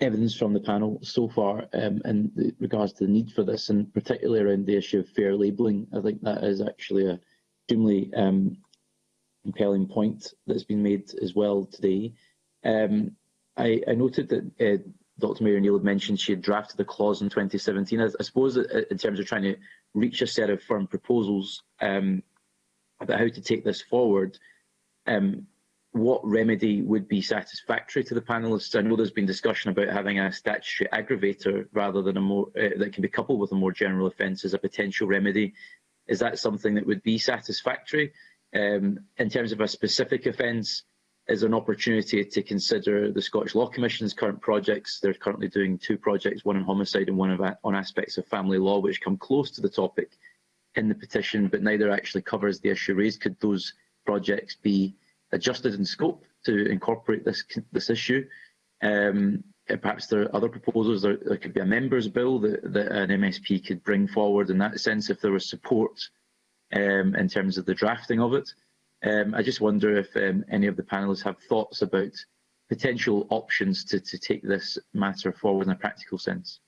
evidence from the panel so far um, in regards to the need for this, and particularly around the issue of fair labelling. I think that is actually a extremely um, compelling point that's been made as well today. Um, I, I, noted that uh, Dr Mary Neal had mentioned she had drafted the clause in 2017. I, I suppose uh, in terms of trying to reach a set of firm proposals um, about how to take this forward, um, what remedy would be satisfactory to the panelists? I know there's been discussion about having a statutory aggravator rather than a more uh, that can be coupled with a more general offence as a potential remedy. Is that something that would be satisfactory um, in terms of a specific offence? is an opportunity to consider the Scottish Law Commission's current projects. They're currently doing two projects, one on homicide and one on aspects of family law, which come close to the topic in the petition, but neither actually covers the issue raised. Could those projects be adjusted in scope to incorporate this this issue? Um, perhaps there are other proposals. There, there could be a members' bill that, that, an MSP could bring forward in that sense if there was support um, in terms of the drafting of it. Um, I just wonder if um, any of the panellists have thoughts about potential options to, to take this matter forward in a practical sense.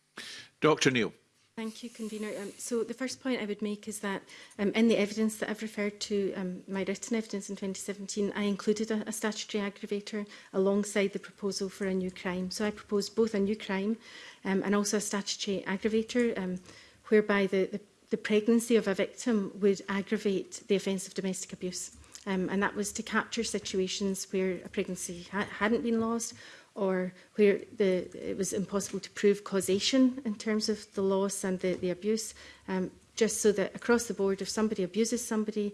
Dr Neil. Thank you, Convener. Um, so the first point I would make is that um, in the evidence that I've referred to, um, my written evidence in 2017, I included a, a statutory aggravator alongside the proposal for a new crime. So I proposed both a new crime um, and also a statutory aggravator, um, whereby the, the, the pregnancy of a victim would aggravate the offence of domestic abuse. Um, and that was to capture situations where a pregnancy ha hadn't been lost or where the, it was impossible to prove causation in terms of the loss and the, the abuse, um, just so that across the board, if somebody abuses somebody,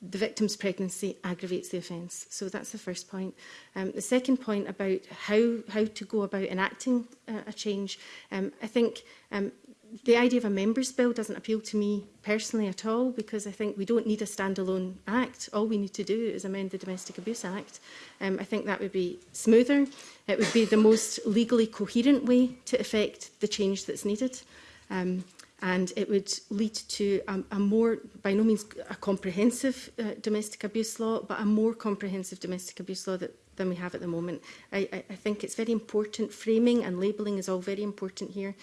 the victim's pregnancy aggravates the offence. So that's the first point. Um, the second point about how, how to go about enacting uh, a change, um, I think um, the idea of a members bill doesn't appeal to me personally at all because I think we don't need a standalone act. All we need to do is amend the Domestic Abuse Act. Um, I think that would be smoother. It would be the most legally coherent way to effect the change that's needed. Um, and it would lead to a, a more, by no means a comprehensive uh, domestic abuse law, but a more comprehensive domestic abuse law that, than we have at the moment. I, I, I think it's very important, framing and labelling is all very important here,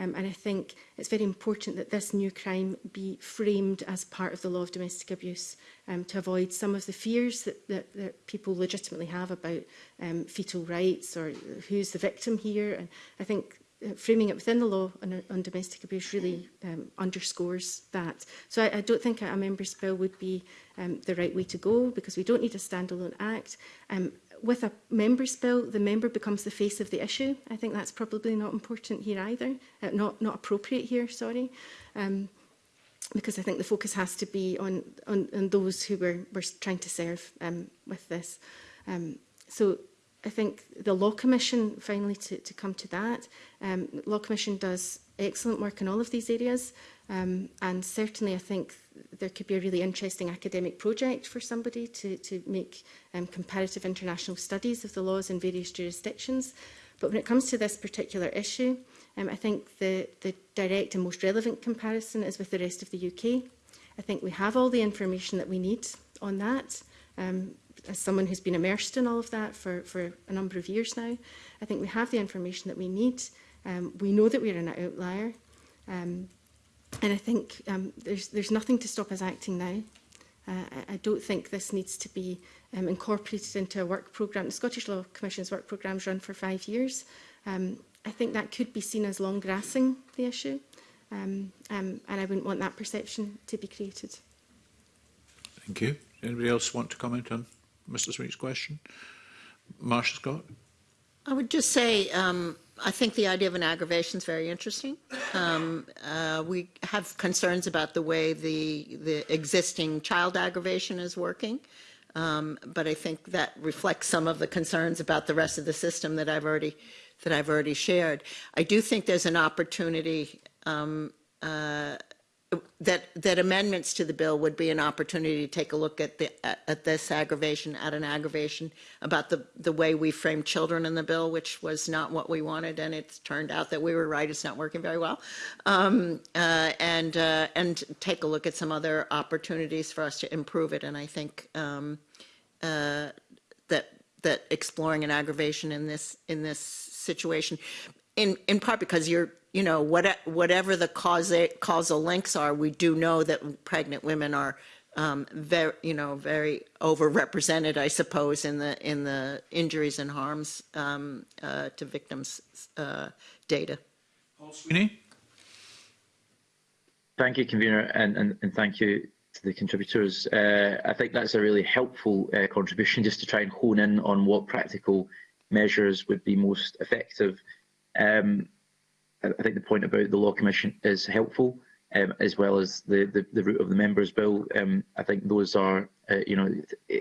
Um, and I think it's very important that this new crime be framed as part of the law of domestic abuse um, to avoid some of the fears that, that, that people legitimately have about um, fetal rights or who's the victim here. And I think uh, framing it within the law on, on domestic abuse really um, underscores that. So I, I don't think a, a member's bill would be um, the right way to go because we don't need a standalone act. Um, with a member's bill, the member becomes the face of the issue. I think that's probably not important here either, uh, not, not appropriate here, sorry. Um, because I think the focus has to be on, on, on those who we're, we're trying to serve um, with this. Um, so I think the Law Commission, finally to, to come to that, um, Law Commission does excellent work in all of these areas. Um, and certainly, I think there could be a really interesting academic project for somebody to, to make um, comparative international studies of the laws in various jurisdictions. But when it comes to this particular issue, um, I think the, the direct and most relevant comparison is with the rest of the UK. I think we have all the information that we need on that. Um, as someone who's been immersed in all of that for, for a number of years now, I think we have the information that we need. Um, we know that we're an outlier. Um, And I think um, there's, there's nothing to stop us acting now. Uh, I, I don't think this needs to be um, incorporated into a work programme. The Scottish Law Commission's work programme's run for five years. Um, I think that could be seen as long grassing the issue. Um, um, and I wouldn't want that perception to be created. Thank you. Anybody else want to comment on Mr Sweet's question? Marsha Scott? I would just say um, I think the idea of an aggravation is very interesting. Um, uh, we have concerns about the way the, the existing child aggravation is working. Um, but I think that reflects some of the concerns about the rest of the system that I've already that I've already shared. I do think there's an opportunity um, uh, that that amendments to the bill would be an opportunity to take a look at the at this aggravation at an aggravation about the the way we framed children in the bill which was not what we wanted and it's turned out that we were right it's not working very well um, uh, and uh, and take a look at some other opportunities for us to improve it and I think um, uh, that that exploring an aggravation in this in this situation in in part because you're you know what whatever the causal links are we do know that pregnant women are um, very you know very overrepresented I suppose in the in the injuries and harms um, uh, to victims uh, data. Paul Sweeney. Thank you, convener, and, and, and thank you to the contributors. Uh, I think that's a really helpful uh, contribution just to try and hone in on what practical measures would be most effective Um, I think the point about the Law Commission is helpful, um, as well as the, the, the route of the Members' Bill. Um, I think those are, uh, you know,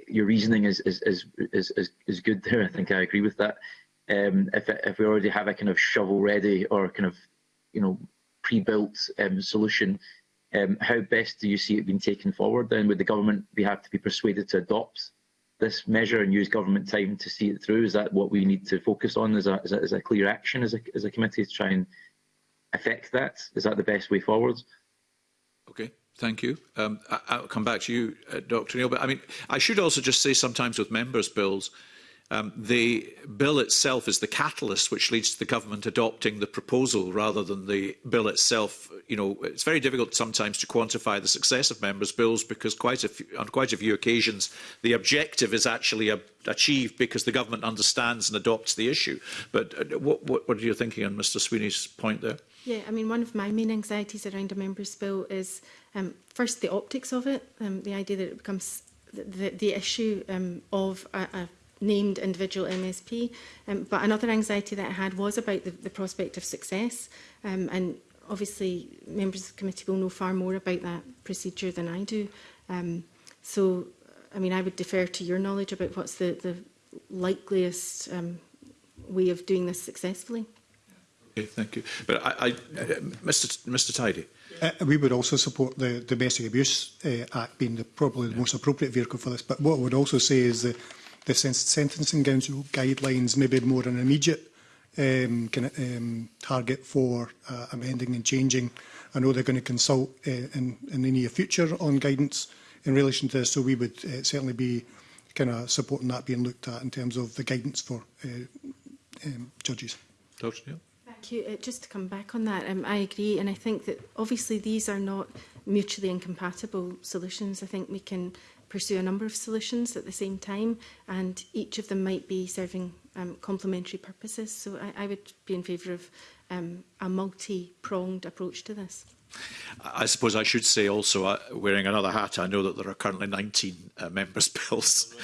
your reasoning is, is, is, is, is good there. I think I agree with that. Um, if, if we already have a kind of shovel-ready or kind of, you know, pre-built um, solution, um, how best do you see it being taken forward then? Would the government be have to be persuaded to adopt this measure and use government time to see it through? Is that what we need to focus on as a, as a, as a clear action as a, as a committee to try and affect that? Is that the best way forward? Okay. Thank you. Um, I, I'll come back to you, uh, Dr. Neil. But I mean, I should also just say sometimes with members' bills, Um, the bill itself is the catalyst which leads to the government adopting the proposal rather than the bill itself. You know, it's very difficult sometimes to quantify the success of members' bills because quite a few, on quite a few occasions the objective is actually a, achieved because the government understands and adopts the issue. But uh, what, what, what are you thinking on Mr Sweeney's point there? Yeah, I mean, one of my main anxieties around a member's bill is um, first the optics of it, um, the idea that it becomes the, the, the issue um, of a, a named individual MSP. Um, but another anxiety that I had was about the, the prospect of success. Um, and obviously, members of the committee will know far more about that procedure than I do. Um, so, I mean, I would defer to your knowledge about what's the, the likeliest um, way of doing this successfully. Okay, thank you. But I, I, uh, Mr. Mr. Tidy. Uh, we would also support the Domestic Abuse uh, Act being the, probably the yeah. most appropriate vehicle for this. But what I would also say is that the sentencing guidelines maybe more an immediate um, kind of, um, target for uh, amending and changing. I know they're going to consult uh, in, in the near future on guidance in relation to this, so we would uh, certainly be kind of supporting that being looked at in terms of the guidance for uh, um, judges. Dr. Neal. Thank you. Uh, just to come back on that, um, I agree, and I think that obviously these are not mutually incompatible solutions. I think we can pursue a number of solutions at the same time and each of them might be serving um, complementary purposes. So I, I would be in favour of um, a multi-pronged approach to this. I suppose I should say also, uh, wearing another hat, I know that there are currently 19 uh, members' bills,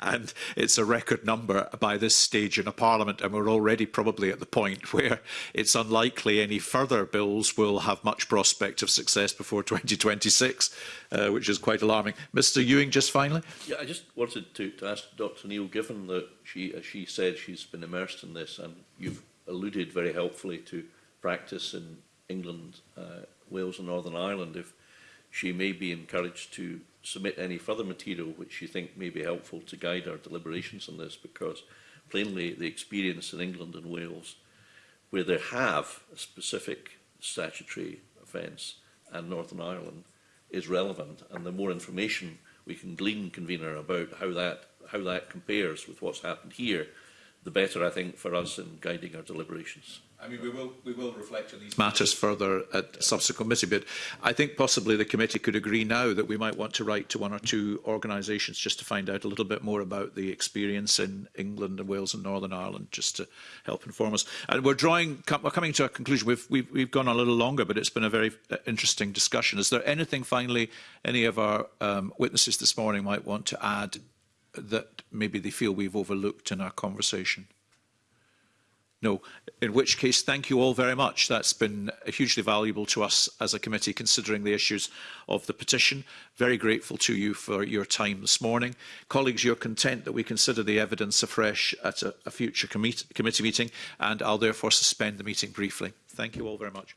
and it's a record number by this stage in a parliament, and we're already probably at the point where it's unlikely any further bills will have much prospect of success before 2026, uh, which is quite alarming. Mr Ewing, just finally. Yeah, I just wanted to, to ask Dr Neil, given that she, as she said, she's been immersed in this, and you've alluded very helpfully to practice in England, uh, Wales and Northern Ireland, if she may be encouraged to submit any further material which she think may be helpful to guide our deliberations on this, because plainly the experience in England and Wales, where they have a specific statutory offence, and Northern Ireland, is relevant. And the more information we can glean, convener, about how that, how that compares with what's happened here, the better, I think, for us in guiding our deliberations. I mean, we will, we will reflect on these matters further at subsequent committee, but I think possibly the committee could agree now that we might want to write to one or two organisations just to find out a little bit more about the experience in England and Wales and Northern Ireland, just to help inform us. And we're drawing, we're coming to a conclusion. We've, we've, we've gone a little longer, but it's been a very uh, interesting discussion. Is there anything, finally, any of our um, witnesses this morning might want to add that maybe they feel we've overlooked in our conversation? No, in which case, thank you all very much. That's been hugely valuable to us as a committee considering the issues of the petition. Very grateful to you for your time this morning. Colleagues, you're content that we consider the evidence afresh at a, a future committee meeting and I'll therefore suspend the meeting briefly. Thank you all very much.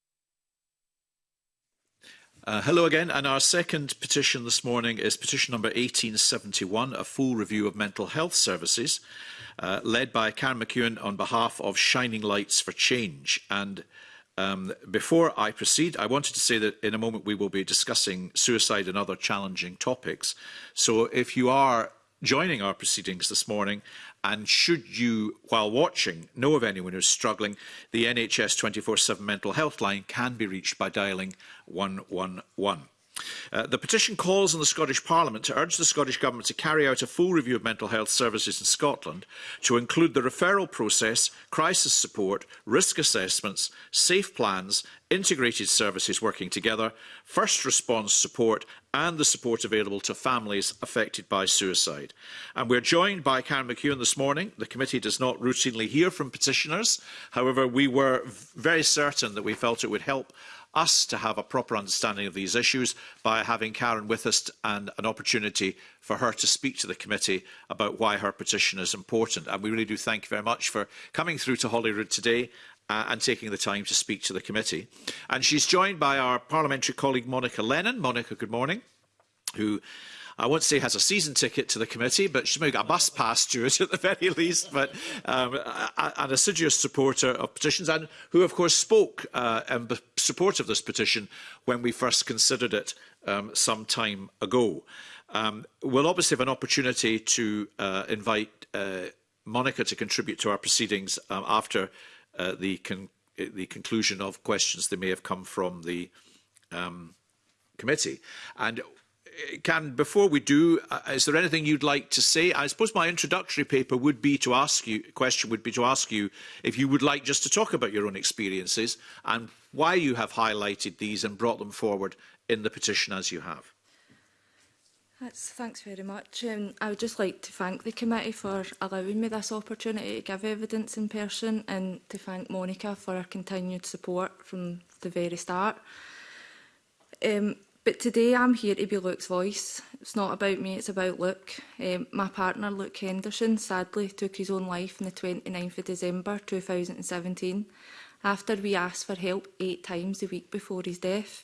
Uh, hello again, and our second petition this morning is petition number 1871, a full review of mental health services, uh, led by Karen McEwen on behalf of Shining Lights for Change. And um, before I proceed, I wanted to say that in a moment we will be discussing suicide and other challenging topics. So if you are joining our proceedings this morning And should you, while watching, know of anyone who's struggling, the NHS 24-7 mental health line can be reached by dialling 111. Uh, the petition calls on the Scottish Parliament to urge the Scottish Government to carry out a full review of mental health services in Scotland to include the referral process, crisis support, risk assessments, safe plans, integrated services working together, first response support and the support available to families affected by suicide. And we're joined by Karen McEwen this morning. The committee does not routinely hear from petitioners. However, we were very certain that we felt it would help us to have a proper understanding of these issues by having Karen with us and an opportunity for her to speak to the committee about why her petition is important. And we really do thank you very much for coming through to Holyrood today uh, and taking the time to speak to the committee. And she's joined by our parliamentary colleague Monica Lennon. Monica, good morning. Who I won't say has a season ticket to the committee, but she's maybe got a bus pass to it at the very least, but um, an assiduous supporter of petitions and who, of course, spoke uh, in support of this petition when we first considered it um, some time ago. Um, we'll obviously have an opportunity to uh, invite uh, Monica to contribute to our proceedings um, after uh, the, con the conclusion of questions that may have come from the um, committee. And uh, can before we do, uh, is there anything you'd like to say? I suppose my introductory paper would be to ask you question would be to ask you if you would like just to talk about your own experiences and why you have highlighted these and brought them forward in the petition as you have. That's, thanks very much. Um, I would just like to thank the committee for allowing me this opportunity to give evidence in person and to thank Monica for her continued support from the very start. Um, but today I'm here to be Luke's voice. It's not about me, it's about Luke. Um, my partner, Luke Henderson, sadly took his own life on the 29th of December 2017 after we asked for help eight times a week before his death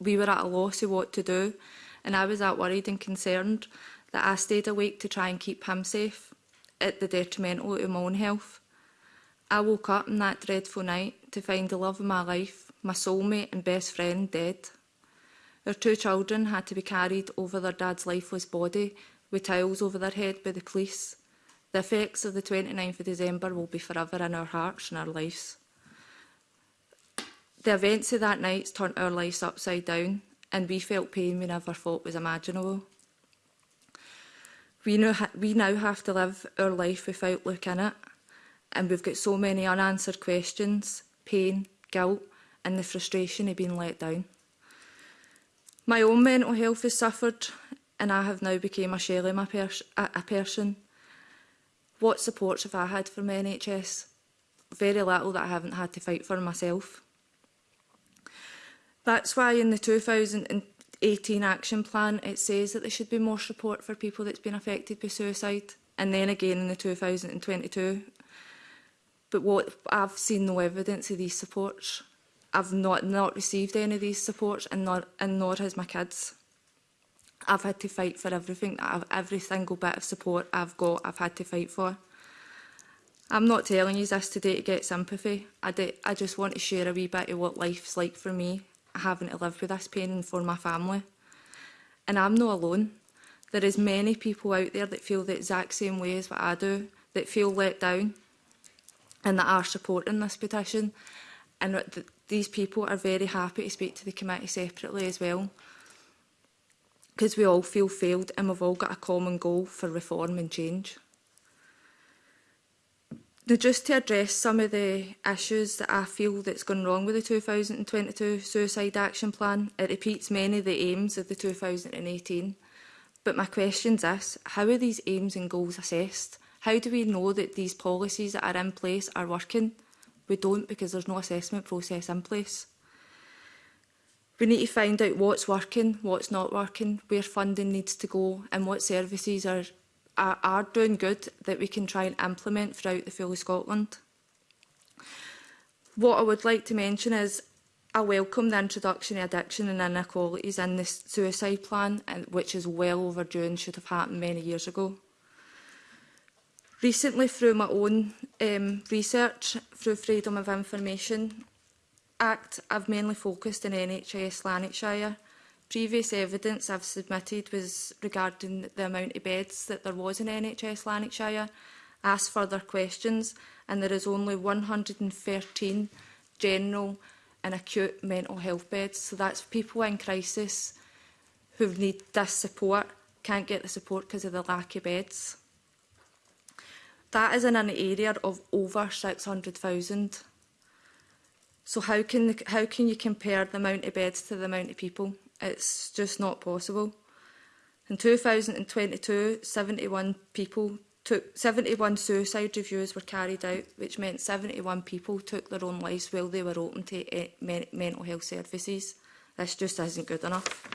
We were at a loss of what to do, and I was that worried and concerned that I stayed awake to try and keep him safe at the detrimental of my own health. I woke up in that dreadful night to find the love of my life, my soulmate and best friend, dead. Their two children had to be carried over their dad's lifeless body with towels over their head by the police. The effects of the 29th of December will be forever in our hearts and our lives. The events of that night turned our lives upside down and we felt pain we never thought was imaginable. We now, we now have to live our life without looking at it And we've got so many unanswered questions, pain, guilt and the frustration of being let down. My own mental health has suffered and I have now become a shell of pers a, a person. What supports have I had from NHS? Very little that I haven't had to fight for myself. That's why in the 2018 action plan it says that there should be more support for people that's been affected by suicide. And then again in the 2022 But what I've seen no evidence of these supports. I've not not received any of these supports, and nor and nor has my kids. I've had to fight for everything. that I've, every single bit of support I've got, I've had to fight for. I'm not telling you this today to get sympathy. I, do, I just want to share a wee bit of what life's like for me, having to live with this pain and for my family. And I'm not alone. There is many people out there that feel the exact same way as what I do, that feel let down, and that are supporting this petition. And th these people are very happy to speak to the committee separately as well. Because we all feel failed and we've all got a common goal for reform and change. Now, just to address some of the issues that I feel that's gone wrong with the 2022 Suicide Action Plan, it repeats many of the aims of the 2018. But my question's this, how are these aims and goals assessed? How do we know that these policies that are in place are working? We don't because there's no assessment process in place. We need to find out what's working, what's not working, where funding needs to go and what services are, are, are doing good that we can try and implement throughout the full of Scotland. What I would like to mention is I welcome the introduction of addiction and inequalities in this suicide plan, which is well overdue and should have happened many years ago. Recently, through my own um, research through Freedom of Information Act, I've mainly focused on NHS Lanarkshire. Previous evidence I've submitted was regarding the amount of beds that there was in NHS Lanarkshire. Asked further questions and there is only 113 general and acute mental health beds. So that's people in crisis who need this support, can't get the support because of the lack of beds. That is in an area of over 600,000. So how can, the, how can you compare the amount of beds to the amount of people? It's just not possible. In 2022, 71 people took 71 suicide reviews were carried out, which meant 71 people took their own lives while they were open to uh, men mental health services. This just isn't good enough.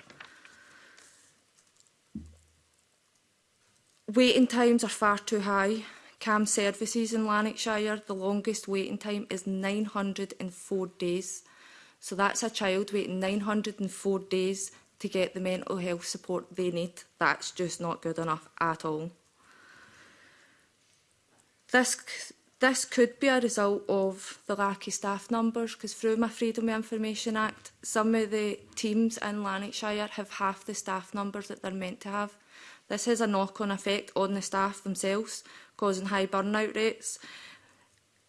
Waiting times are far too high. CAM services in Lanarkshire, the longest waiting time is 904 days. So that's a child waiting 904 days to get the mental health support they need. That's just not good enough at all. This, this could be a result of the lack of staff numbers because through my Freedom of Information Act, some of the teams in Lanarkshire have half the staff numbers that they're meant to have. This has a knock-on effect on the staff themselves causing high burnout rates.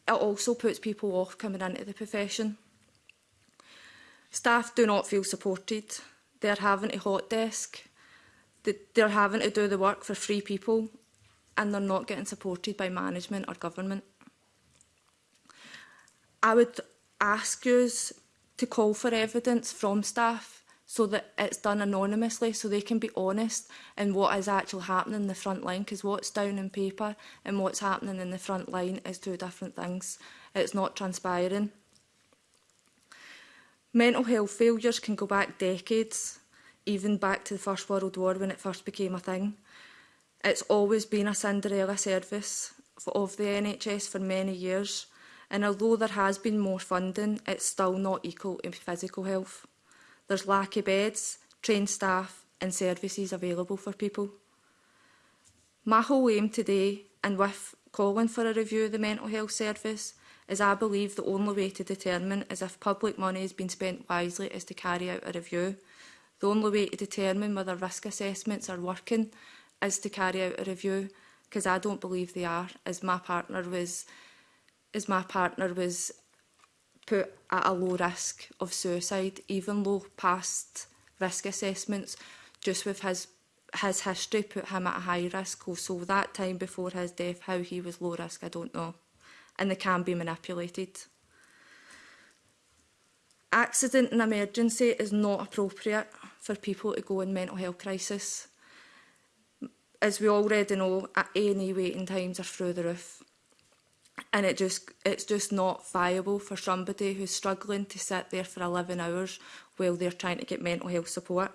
It also puts people off coming into the profession. Staff do not feel supported. They're having a hot desk. They're having to do the work for free people and they're not getting supported by management or government. I would ask you to call for evidence from staff so that it's done anonymously so they can be honest in what is actually happening in the front line because what's down in paper and what's happening in the front line is two different things. It's not transpiring. Mental health failures can go back decades, even back to the First World War when it first became a thing. It's always been a Cinderella service for, of the NHS for many years, and although there has been more funding, it's still not equal in physical health. There's lack of beds, trained staff and services available for people. My whole aim today, and with calling for a review of the mental health service, is I believe the only way to determine is if public money has been spent wisely is to carry out a review. The only way to determine whether risk assessments are working is to carry out a review, because I don't believe they are, as my partner was as my partner was put at a low risk of suicide, even though past risk assessments, just with his his history put him at a high risk. Oh, so that time before his death, how he was low risk, I don't know. And they can be manipulated. Accident and emergency is not appropriate for people to go in mental health crisis. As we already know, at any waiting times are through the roof and it just it's just not viable for somebody who's struggling to sit there for 11 hours while they're trying to get mental health support.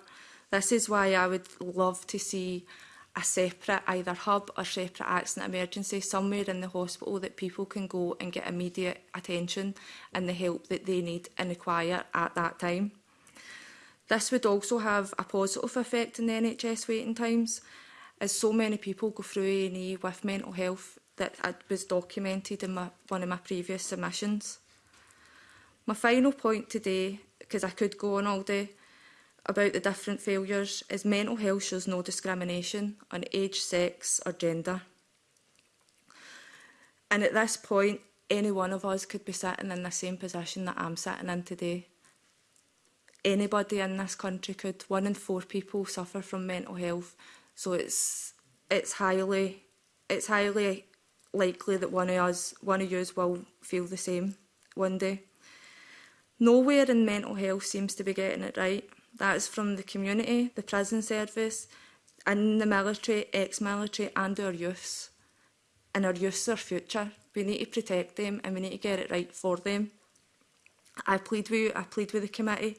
This is why I would love to see a separate either hub or separate accident emergency somewhere in the hospital that people can go and get immediate attention and the help that they need and require at that time. This would also have a positive effect in the NHS waiting times as so many people go through A&E with mental health that I was documented in my, one of my previous submissions. My final point today, because I could go on all day, about the different failures is mental health shows no discrimination on age, sex or gender. And at this point, any one of us could be sitting in the same position that I'm sitting in today. Anybody in this country could. One in four people suffer from mental health. So it's it's highly it's highly likely that one of us, one of yous will feel the same one day. Nowhere in mental health seems to be getting it right. That's from the community, the prison service, and the military, ex-military and our youths. And our youths are future. We need to protect them and we need to get it right for them. I plead with you, I plead with the committee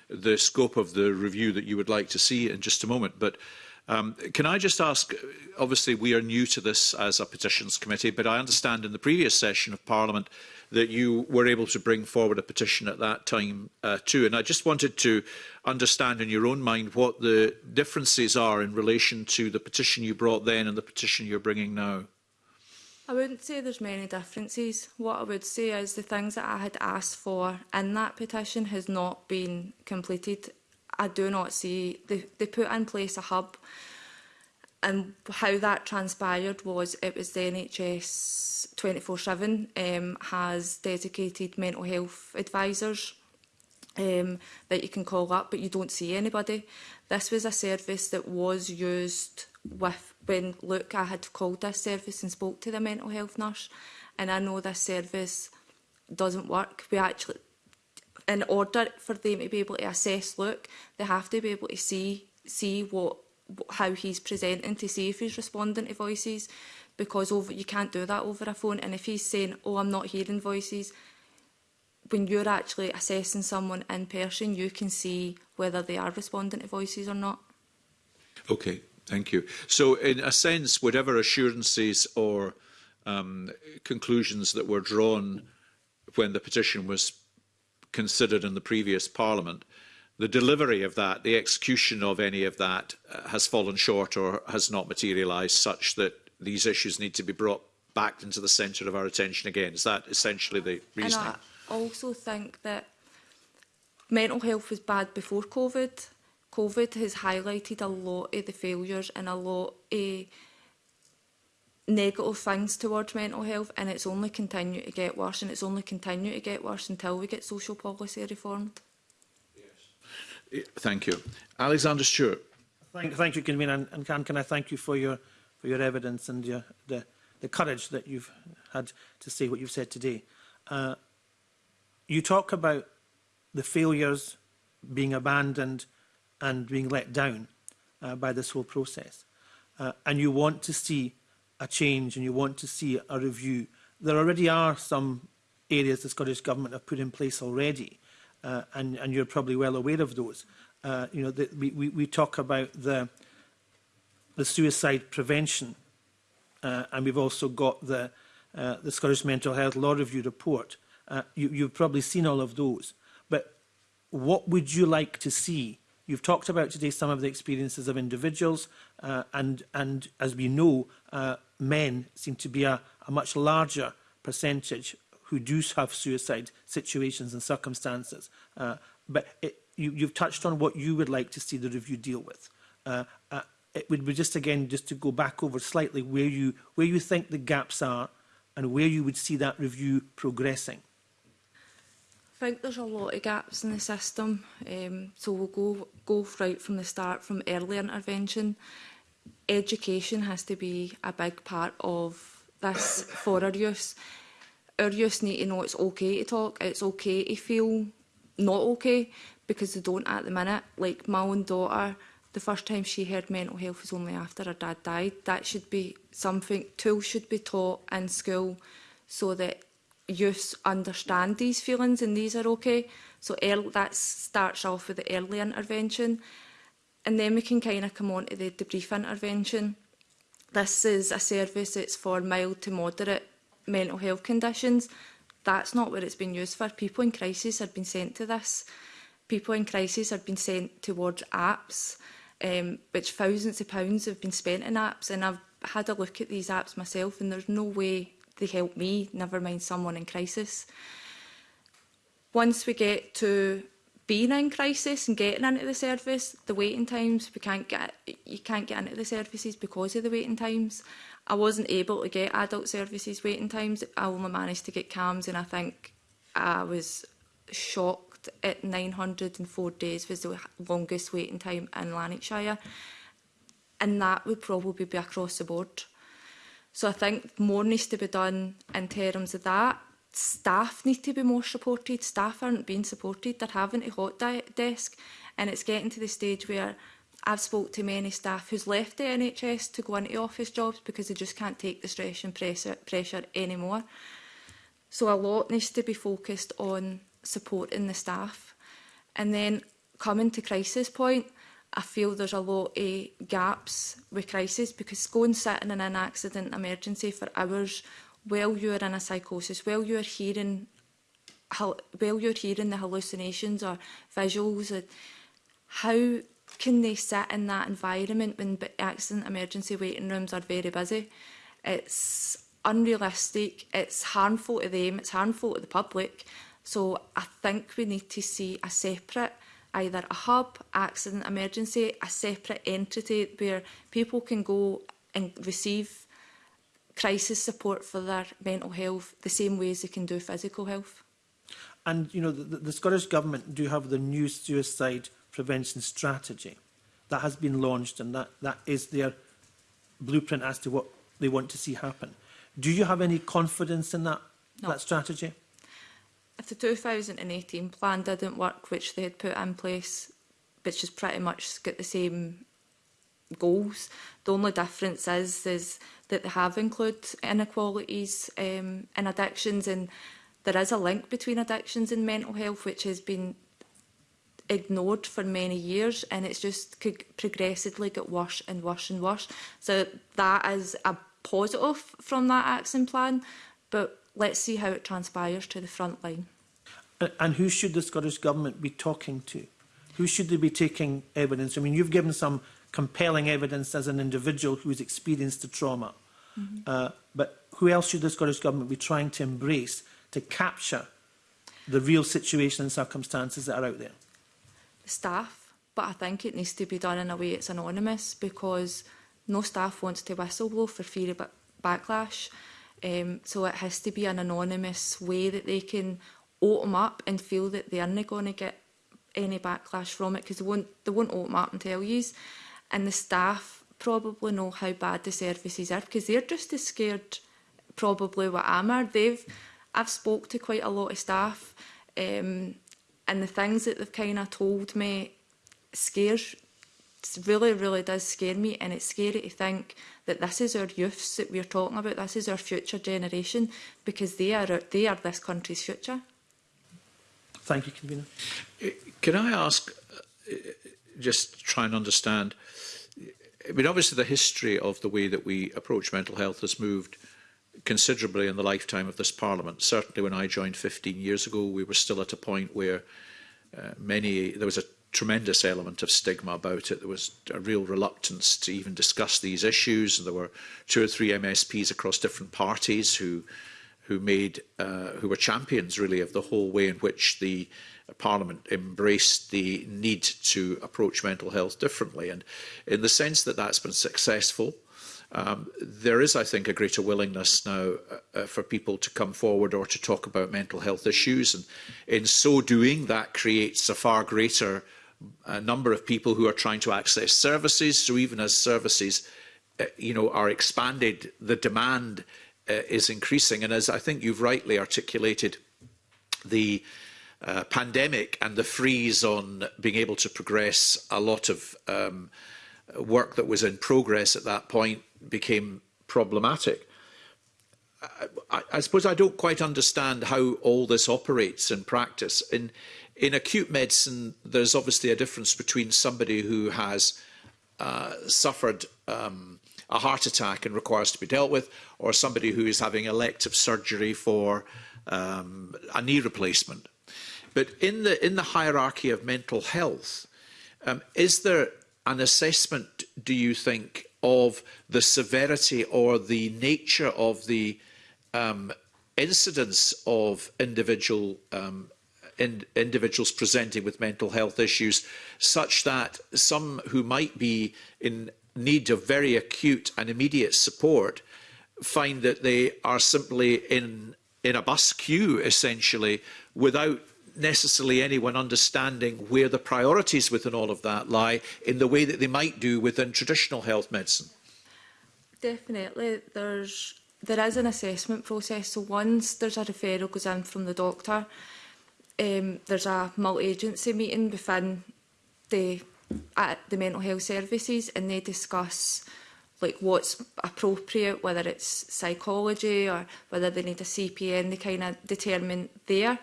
the scope of the review that you would like to see in just a moment. But um, can I just ask, obviously we are new to this as a petitions committee, but I understand in the previous session of Parliament that you were able to bring forward a petition at that time uh, too. And I just wanted to understand in your own mind what the differences are in relation to the petition you brought then and the petition you're bringing now. I wouldn't say there's many differences. What I would say is the things that I had asked for in that petition has not been completed. I do not see, they, they put in place a hub and how that transpired was it was the NHS 24-7 um, has dedicated mental health advisors um, that you can call up, but you don't see anybody. This was a service that was used with when look, I had called this service and spoke to the mental health nurse, and I know this service doesn't work. We actually, in order for them to be able to assess, look, they have to be able to see see what how he's presenting to see if he's responding to voices because over, you can't do that over a phone. And if he's saying, oh, I'm not hearing voices, when you're actually assessing someone in person, you can see whether they are responding to voices or not. Okay, thank you. So in a sense, whatever assurances or um, conclusions that were drawn when the petition was considered in the previous parliament the delivery of that, the execution of any of that uh, has fallen short or has not materialized such that these issues need to be brought back into the centre of our attention again. Is that essentially the reason? And I also think that mental health was bad before COVID. COVID has highlighted a lot of the failures and a lot of negative things towards mental health and it's only continue to get worse and it's only continue to get worse until we get social policy reformed. Thank you. Alexander Stewart. Thank, thank you, Convener, and, can, can I thank you for your, for your evidence and your, the, the courage that you've had to say what you've said today. Uh, you talk about the failures being abandoned and being let down uh, by this whole process. Uh, and you want to see a change and you want to see a review. There already are some areas the Scottish Government have put in place already uh, and, and you're probably well aware of those. Uh, you know, the, we, we, we talk about the, the suicide prevention, uh, and we've also got the, uh, the Scottish Mental Health Law Review report. Uh, you, you've probably seen all of those. But what would you like to see? You've talked about today some of the experiences of individuals, uh, and, and as we know, uh, men seem to be a, a much larger percentage who do have suicide situations and circumstances. Uh, but it, you, you've touched on what you would like to see the review deal with. Uh, uh, it would be just again just to go back over slightly where you where you think the gaps are and where you would see that review progressing. I think there's a lot of gaps in the system, um, so we'll go go right from the start, from early intervention. Education has to be a big part of this for our youth our youth need to know it's okay to talk, it's okay to feel not okay, because they don't at the minute. Like my own daughter, the first time she heard mental health was only after her dad died. That should be something, tools should be taught in school so that youth understand these feelings and these are okay. So early, that starts off with the early intervention. And then we can kind of come on to the debrief intervention. This is a service that's for mild to moderate mental health conditions. That's not what it's been used for. People in crisis have been sent to this. People in crisis have been sent towards apps, um, which thousands of pounds have been spent in apps. And I've had a look at these apps myself, and there's no way they help me, never mind someone in crisis. Once we get to being in crisis and getting into the service, the waiting times, we can't get, you can't get into the services because of the waiting times. I wasn't able to get adult services waiting times. I only managed to get CAMS and I think I was shocked at 904 days was the longest waiting time in Lanarkshire. And that would probably be across the board. So I think more needs to be done in terms of that. Staff need to be more supported. Staff aren't being supported. They're having a hot desk and it's getting to the stage where I've spoke to many staff who's left the NHS to go into office jobs because they just can't take the stress and pressure, pressure anymore. So a lot needs to be focused on supporting the staff. And then coming to crisis point, I feel there's a lot of gaps with crisis because going sitting in an accident emergency for hours while you're in a psychosis, while you're hearing while you're hearing the hallucinations or visuals, and how can they sit in that environment when accident emergency waiting rooms are very busy? It's unrealistic, it's harmful to them, it's harmful to the public. So I think we need to see a separate, either a hub, accident emergency, a separate entity where people can go and receive crisis support for their mental health the same way as they can do physical health. And, you know, the, the Scottish Government do have the new suicide prevention strategy that has been launched and that, that is their blueprint as to what they want to see happen. Do you have any confidence in that, no. that strategy? If the 2018 plan didn't work, which they had put in place, which is pretty much got the same goals. The only difference is is that they have included inequalities um, in addictions and there is a link between addictions and mental health which has been ignored for many years and it's just progressively got worse and worse and worse. So that is a positive from that action plan, but let's see how it transpires to the front line. And who should the Scottish Government be talking to? Who should they be taking evidence? I mean, you've given some compelling evidence as an individual who's experienced the trauma. Mm -hmm. uh, but who else should the Scottish Government be trying to embrace to capture the real situation and circumstances that are out there? staff, but I think it needs to be done in a way it's anonymous because no staff wants to whistleblow for fear of backlash. Um, so it has to be an anonymous way that they can open up and feel that they aren't going to get any backlash from it because they won't, they won't open up and tell you. And the staff probably know how bad the services are because they're just as scared probably what I'm are. They've, I've spoke to quite a lot of staff um, And the things that they've kind of told me scares, really, really does scare me. And it's scary to think that this is our youths that we're talking about. This is our future generation because they are, they are this country's future. Thank you, Convener. Eh, can I ask, eh, just try and understand, eh, I mean, obviously the history of the way that we approach mental health has moved – considerably in the lifetime of this Parliament. Certainly when I joined 15 years ago, we were still at a point where uh, many, there was a tremendous element of stigma about it. There was a real reluctance to even discuss these issues. And there were two or three MSPs across different parties who who made uh, who were champions really of the whole way in which the Parliament embraced the need to approach mental health differently. And in the sense that that's been successful, Um, there is, I think, a greater willingness now uh, uh, for people to come forward or to talk about mental health issues. And in so doing, that creates a far greater uh, number of people who are trying to access services. So even as services uh, you know, are expanded, the demand uh, is increasing. And as I think you've rightly articulated, the uh, pandemic and the freeze on being able to progress a lot of um, work that was in progress at that point became problematic. I, I suppose I don't quite understand how all this operates in practice. In, in acute medicine, there's obviously a difference between somebody who has uh, suffered um, a heart attack and requires to be dealt with, or somebody who is having elective surgery for um, a knee replacement. But in the, in the hierarchy of mental health, um, is there an assessment, do you think, of the severity or the nature of the um, incidence of individual um, in, individuals presenting with mental health issues, such that some who might be in need of very acute and immediate support find that they are simply in in a bus queue essentially without necessarily anyone understanding where the priorities within all of that lie in the way that they might do within traditional health medicine. Definitely. There's, there is an assessment process. So once there's a referral goes in from the doctor, um, there's a multi-agency meeting within the, at the mental health services and they discuss like what's appropriate, whether it's psychology or whether they need a CPN, they kind of determine there.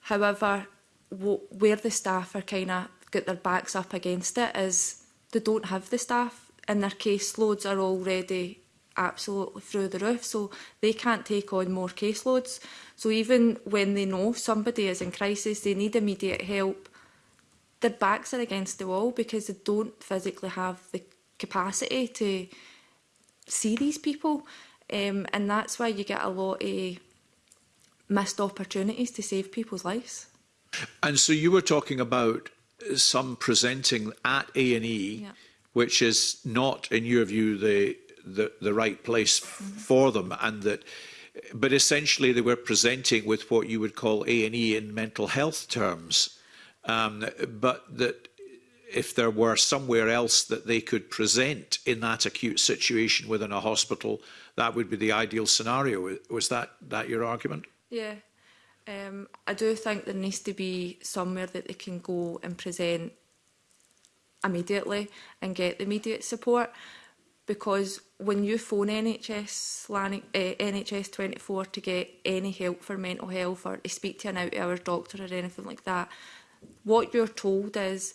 However, where the staff are kind of got their backs up against it is they don't have the staff and their caseloads are already absolutely through the roof so they can't take on more caseloads so even when they know somebody is in crisis they need immediate help their backs are against the wall because they don't physically have the capacity to see these people um, and that's why you get a lot of missed opportunities to save people's lives. And so you were talking about some presenting at A&E, yeah. which is not, in your view, the, the, the right place mm -hmm. for them, and that, but essentially they were presenting with what you would call A&E in mental health terms, um, but that if there were somewhere else that they could present in that acute situation within a hospital, that would be the ideal scenario. Was that, that your argument? Yeah. Um, I do think there needs to be somewhere that they can go and present immediately and get the immediate support because when you phone NHS, NHS 24 to get any help for mental health or to speak to an out-hour doctor or anything like that, what you're told is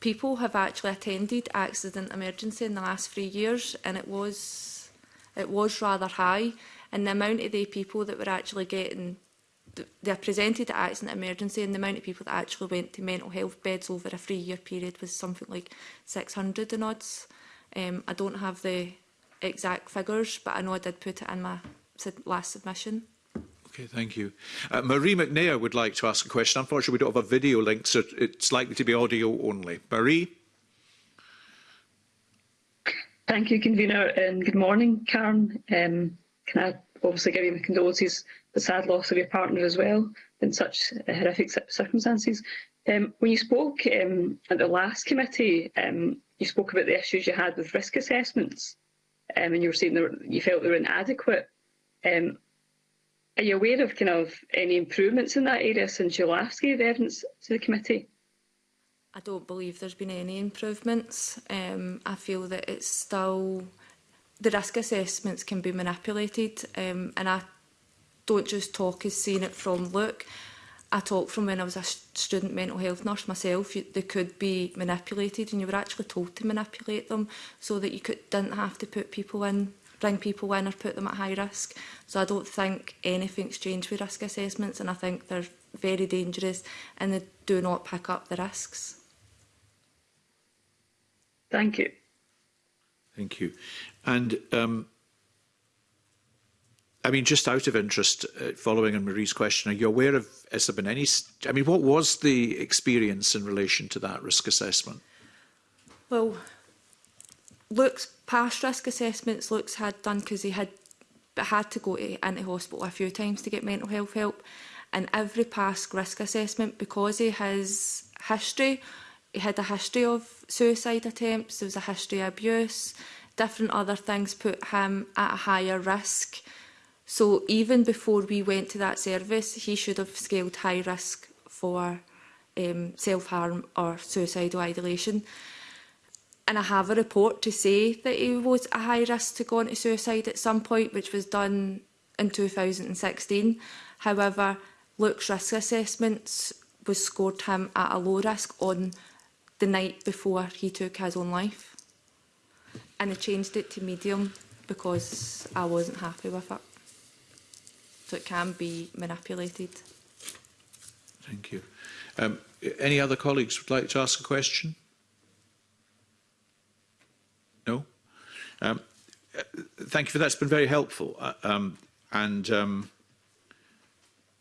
people have actually attended accident emergency in the last three years, and it was it was rather high. And the amount of the people that were actually getting the presented it as an emergency and the amount of people that actually went to mental health beds over a three-year period was something like 600 and odds. Um, I don't have the exact figures, but I know I did put it in my last submission. Okay, thank you. Uh, Marie McNair would like to ask a question. Unfortunately, we don't have a video link, so it's likely to be audio only. Marie? Thank you, convener, and good morning, Karen. Um, can I obviously give you my condolences, the sad loss of your partner as well in such uh, horrific circumstances. Um, when you spoke um, at the last committee, um, you spoke about the issues you had with risk assessments, um, and you were saying that you felt they were inadequate. Um, are you aware of kind of any improvements in that area since you last gave evidence to the committee? I don't believe there's been any improvements. Um, I feel that it's still the risk assessments can be manipulated um, and I don't just talk as seeing it from look. I talk from when I was a student mental health nurse myself, you, they could be manipulated and you were actually told to manipulate them so that you could, didn't have to put people in, bring people in or put them at high risk. So I don't think anything's changed with risk assessments and I think they're very dangerous and they do not pick up the risks. Thank you. Thank you. And um, I mean, just out of interest, uh, following on Marie's question, are you aware of, has there been any, I mean, what was the experience in relation to that risk assessment? Well, Luke's past risk assessments Luke's had done because he had had to go to, into hospital a few times to get mental health help. And every past risk assessment, because he has history, he had a history of suicide attempts, there was a history of abuse, different other things put him at a higher risk. So even before we went to that service, he should have scaled high risk for um, self-harm or suicidal ideation. And I have a report to say that he was a high risk to go to suicide at some point, which was done in 2016. However, Luke's risk assessments was scored him at a low risk on the night before he took his own life and I changed it to medium because I wasn't happy with it. So it can be manipulated. Thank you. Um, any other colleagues would like to ask a question? No? Um, uh, thank you for that. It's been very helpful. Uh, um, and um,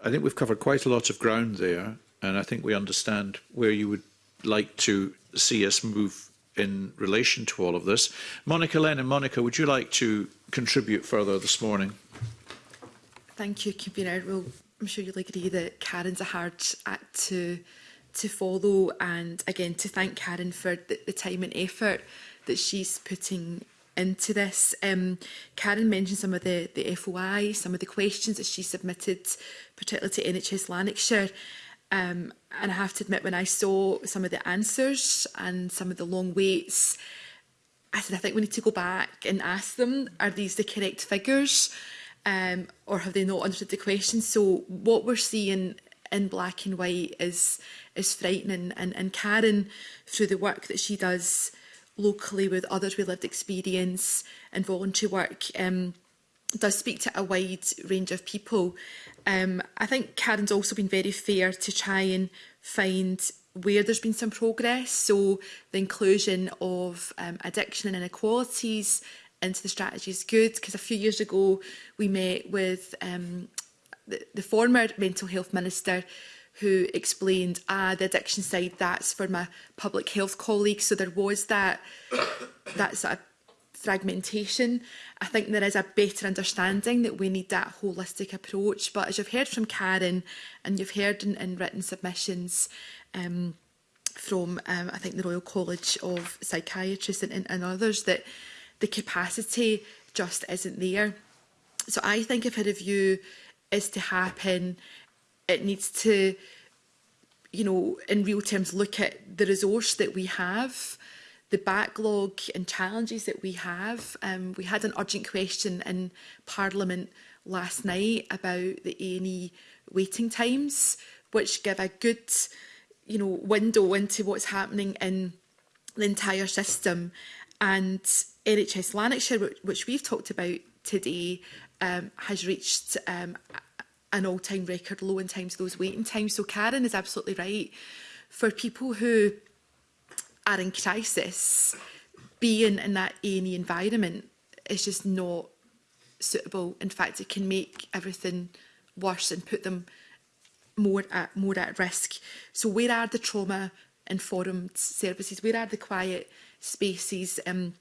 I think we've covered quite a lot of ground there. And I think we understand where you would like to see us move in relation to all of this. Monica Len and Monica, would you like to contribute further this morning? Thank you, Convener. Well, I'm sure you'll agree that Karen's a hard act to to follow and again to thank Karen for the, the time and effort that she's putting into this. Um, Karen mentioned some of the, the FOI, some of the questions that she submitted, particularly to NHS Lanarkshire. Um, and I have to admit, when I saw some of the answers and some of the long waits, I said, I think we need to go back and ask them, are these the correct figures? Um, or have they not understood the question? So what we're seeing in black and white is is frightening. And, and Karen, through the work that she does locally with others with lived experience and voluntary work, um, does speak to a wide range of people. Um, I think Karen's also been very fair to try and find where there's been some progress. So the inclusion of um, addiction and inequalities into the strategy is good because a few years ago we met with um, the, the former mental health minister who explained, ah, the addiction side, that's for my public health colleagues. So there was that, that sort of fragmentation. I think there is a better understanding that we need that holistic approach. But as you've heard from Karen and you've heard in, in written submissions, um, from um, I think the Royal College of Psychiatrists and, and, and others that the capacity just isn't there. So I think if a review is to happen, it needs to, you know, in real terms, look at the resource that we have the backlog and challenges that we have. Um, we had an urgent question in Parliament last night about the A&E waiting times, which give a good you know, window into what's happening in the entire system. And NHS Lanarkshire, which we've talked about today, um, has reached um, an all-time record low in terms of those waiting times. So Karen is absolutely right. For people who are in crisis, being in that A&E environment is just not suitable. In fact, it can make everything worse and put them more at, more at risk. So where are the trauma-informed services? Where are the quiet spaces? Um,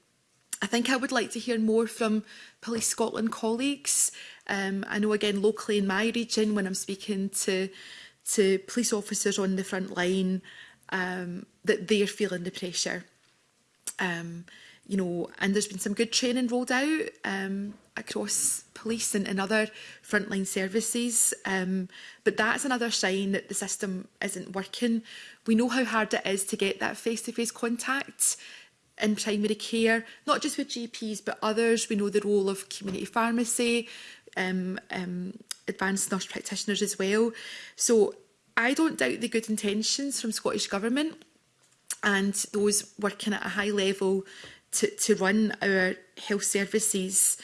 I think I would like to hear more from Police Scotland colleagues. Um, I know again locally in my region when I'm speaking to to police officers on the front line um, that they're feeling the pressure. Um, you know, and there's been some good training rolled out um, across police and, and other frontline services. Um, but that's another sign that the system isn't working. We know how hard it is to get that face-to-face -face contact in primary care, not just with GPs, but others. We know the role of community pharmacy, um, um, advanced nurse practitioners as well. So I don't doubt the good intentions from Scottish Government and those working at a high level to, to run our health services.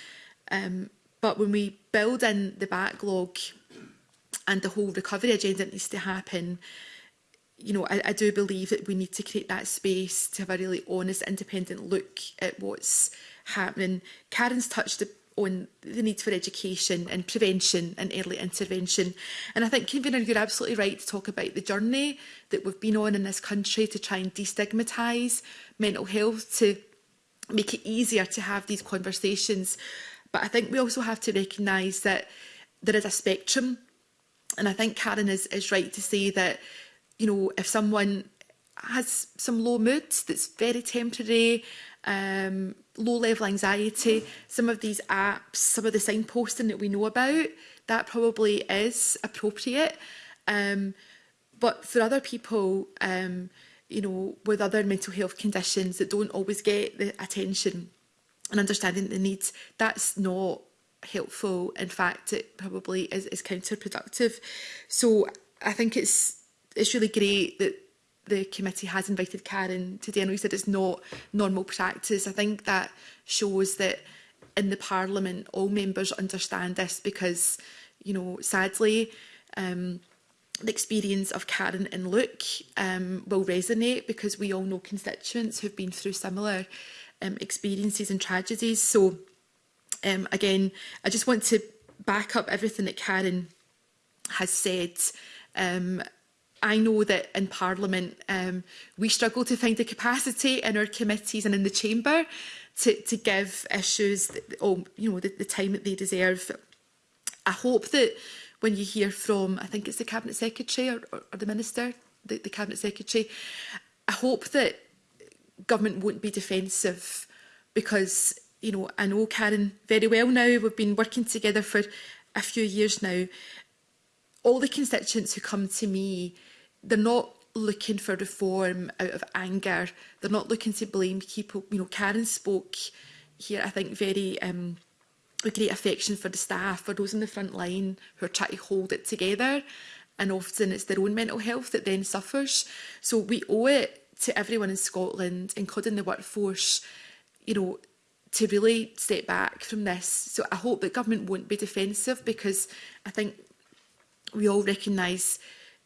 Um, but when we build in the backlog and the whole recovery agenda that needs to happen, you know, I, I do believe that we need to create that space to have a really honest, independent look at what's happening. Karen's touched on the need for education and prevention and early intervention. And I think, Convener, you're absolutely right to talk about the journey that we've been on in this country to try and destigmatise mental health, to make it easier to have these conversations. But I think we also have to recognise that there is a spectrum. And I think Karen is, is right to say that, you know, if someone has some low moods that's very temporary um, low-level anxiety, some of these apps, some of the signposting that we know about, that probably is appropriate. Um, but for other people, um, you know, with other mental health conditions that don't always get the attention and understanding the needs, that's not helpful. In fact, it probably is, is counterproductive. So I think it's it's really great that the committee has invited Karen today. I know you said it's not normal practice. I think that shows that in the Parliament, all members understand this because, you know, sadly, um, the experience of Karen and Luke um, will resonate because we all know constituents who've been through similar um, experiences and tragedies. So, um, again, I just want to back up everything that Karen has said um, I know that in Parliament um, we struggle to find the capacity in our committees and in the Chamber to, to give issues that, oh, you know, the, the time that they deserve. I hope that when you hear from, I think it's the Cabinet Secretary or, or, or the Minister, the, the Cabinet Secretary, I hope that government won't be defensive because, you know, I know Karen very well now, we've been working together for a few years now. All the constituents who come to me they're not looking for reform out of anger. They're not looking to blame people. You know, Karen spoke here, I think, very um, with great affection for the staff, for those in the front line who are trying to hold it together. And often it's their own mental health that then suffers. So we owe it to everyone in Scotland, including the workforce, you know, to really step back from this. So I hope the government won't be defensive because I think we all recognise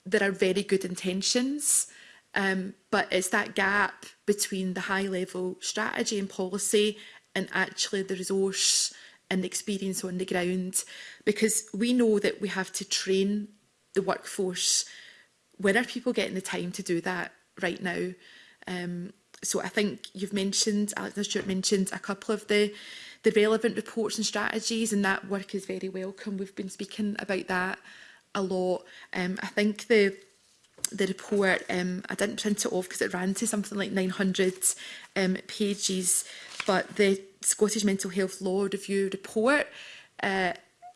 there are very good intentions, um, but it's that gap between the high level strategy and policy and actually the resource and the experience on the ground. Because we know that we have to train the workforce. When are people getting the time to do that right now? Um, so I think you've mentioned, Alexander Stewart mentioned a couple of the the relevant reports and strategies and that work is very welcome. We've been speaking about that a lot. Um, I think the the report, um, I didn't print it off because it ran to something like 900 um, pages, but the Scottish Mental Health Law Review report uh,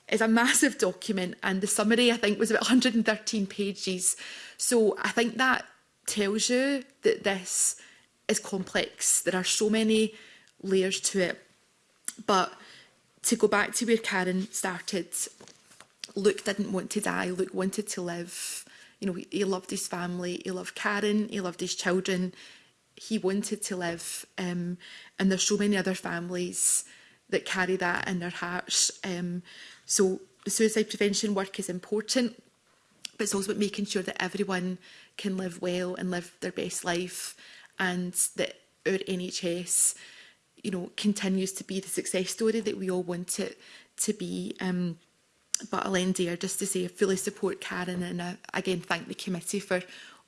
is a massive document and the summary I think was about 113 pages. So I think that tells you that this is complex. There are so many layers to it. But to go back to where Karen started, Luke didn't want to die, Luke wanted to live. You know, he, loved his family, he loved Karen, he loved his children. He wanted to live. Um, and there's so many other families that carry that in their hearts. Um, so suicide prevention work is important, but it's also about making sure that everyone can live well and live their best life and that our NHS you know, continues to be the success story that we all want it to be. Um, but I'll end there just to say I fully support Karen and I, again thank the committee for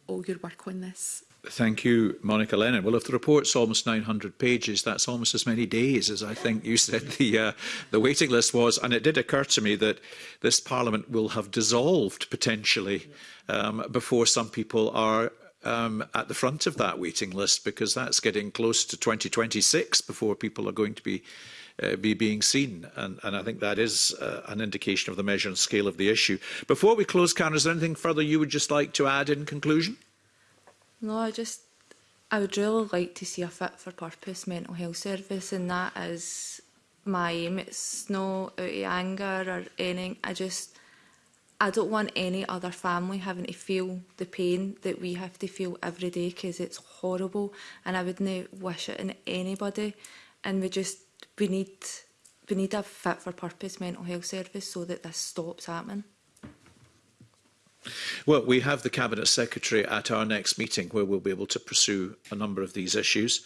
all your work on this. Thank you, Monica Lennon. Well, if the report's almost 900 pages, that's almost as many days as I think you said the uh, the waiting list was. And it did occur to me that this Parliament will have dissolved potentially um, before some people are um, at the front of that waiting list, because that's getting close to 2026 before people are going to be uh, be being seen. And, and I think that is uh, an indication of the measure and scale of the issue. Before we close, Karen, is there anything further you would just like to add in conclusion? No, I just, I would really like to see a fit for purpose mental health service, and that is my aim. It's no out of anger or anything. I just, I don't want any other family having to feel the pain that we have to feel every day because it's horrible and I wouldn't wish it on anybody. And we just we need we need a fit for purpose mental health service so that this stops happening. Well, we have the Cabinet Secretary at our next meeting where we'll be able to pursue a number of these issues.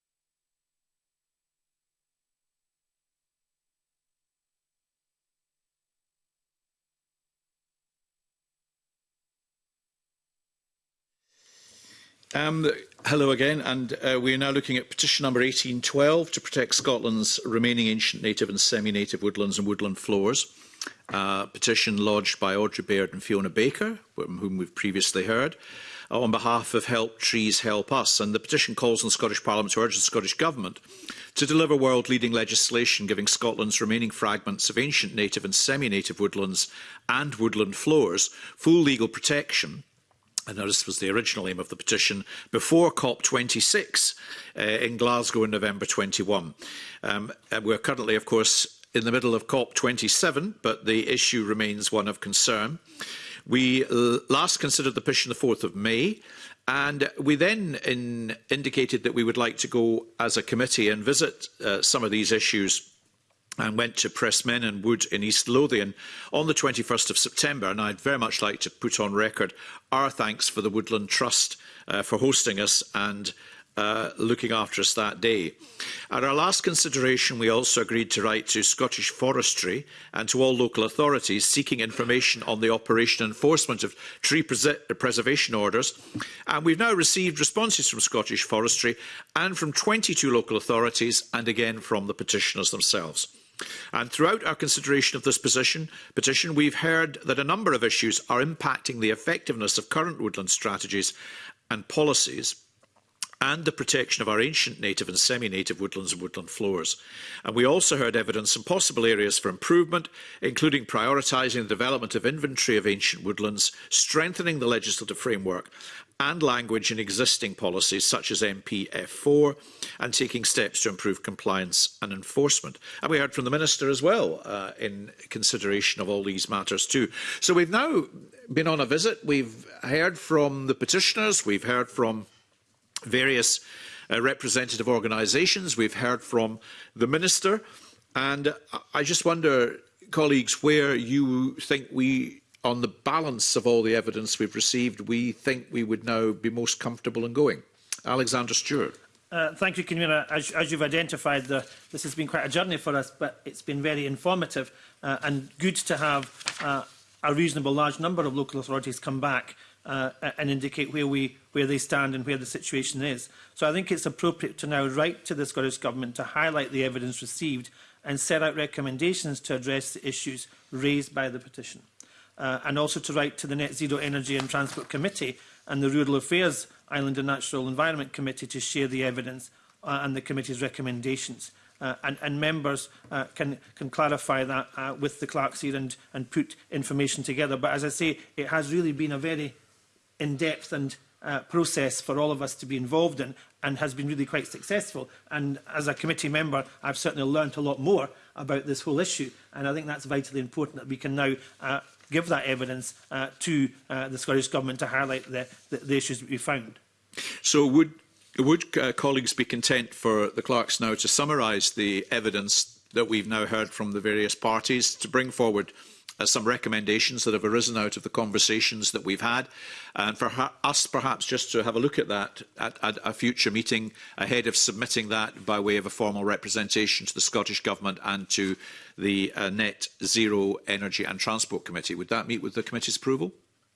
Um, hello again, and uh, we are now looking at petition number 1812 to protect Scotland's remaining ancient native and semi-native woodlands and woodland floors. Uh, petition lodged by Audrey Baird and Fiona Baker, from whom we've previously heard, on behalf of Help Trees Help Us. And the petition calls on the Scottish Parliament to urge the Scottish Government to deliver world-leading legislation giving Scotland's remaining fragments of ancient native and semi-native woodlands and woodland floors full legal protection and this was the original aim of the petition, before COP26 uh, in Glasgow in November 21. Um, uh, we're currently, of course, in the middle of COP27, but the issue remains one of concern. We uh, last considered the petition the 4th of May, and we then in indicated that we would like to go as a committee and visit uh, some of these issues and went to Pressmen Wood in East Lothian on the 21st of September. And I'd very much like to put on record our thanks for the Woodland Trust uh, for hosting us and uh, looking after us that day. At our last consideration, we also agreed to write to Scottish Forestry and to all local authorities seeking information on the operation and enforcement of tree pres preservation orders. And we've now received responses from Scottish Forestry and from 22 local authorities and again from the petitioners themselves. And throughout our consideration of this position, petition, we've heard that a number of issues are impacting the effectiveness of current woodland strategies and policies and the protection of our ancient native and semi-native woodlands and woodland floors. And we also heard evidence and possible areas for improvement, including prioritising the development of inventory of ancient woodlands, strengthening the legislative framework and language in existing policies such as MPF4 and taking steps to improve compliance and enforcement. And we heard from the Minister as well uh, in consideration of all these matters too. So we've now been on a visit, we've heard from the petitioners, we've heard from various uh, representative organisations, we've heard from the Minister, and I just wonder, colleagues, where you think we on the balance of all the evidence we've received, we think we would now be most comfortable in going. Alexander Stewart. Uh, thank you, Convener. As, as you've identified, the, this has been quite a journey for us, but it's been very informative uh, and good to have uh, a reasonable large number of local authorities come back uh, and indicate where, we, where they stand and where the situation is. So I think it's appropriate to now write to the Scottish Government to highlight the evidence received and set out recommendations to address the issues raised by the petition uh, and also to write to the Net Zero Energy and Transport Committee and the Rural Affairs Island and Natural Environment Committee to share the evidence uh, and the committee's recommendations. Uh, and, and members uh, can, can clarify that uh, with the clerks here and, and put information together. But as I say, it has really been a very in-depth and uh, process for all of us to be involved in and has been really quite successful. And as a committee member, I've certainly learnt a lot more about this whole issue. And I think that's vitally important that we can now uh, give that evidence uh, to uh, the Scottish Government to highlight the, the, the issues that we found. So would would uh, colleagues be content for the clerks now to summarise the evidence that we've now heard from the various parties to bring forward uh, some recommendations that have arisen out of the conversations that we've had. And for us, perhaps, just to have a look at that at, at a future meeting ahead of submitting that by way of a formal representation to the Scottish Government and to the uh, Net Zero Energy and Transport Committee. Would that meet with the committee's approval?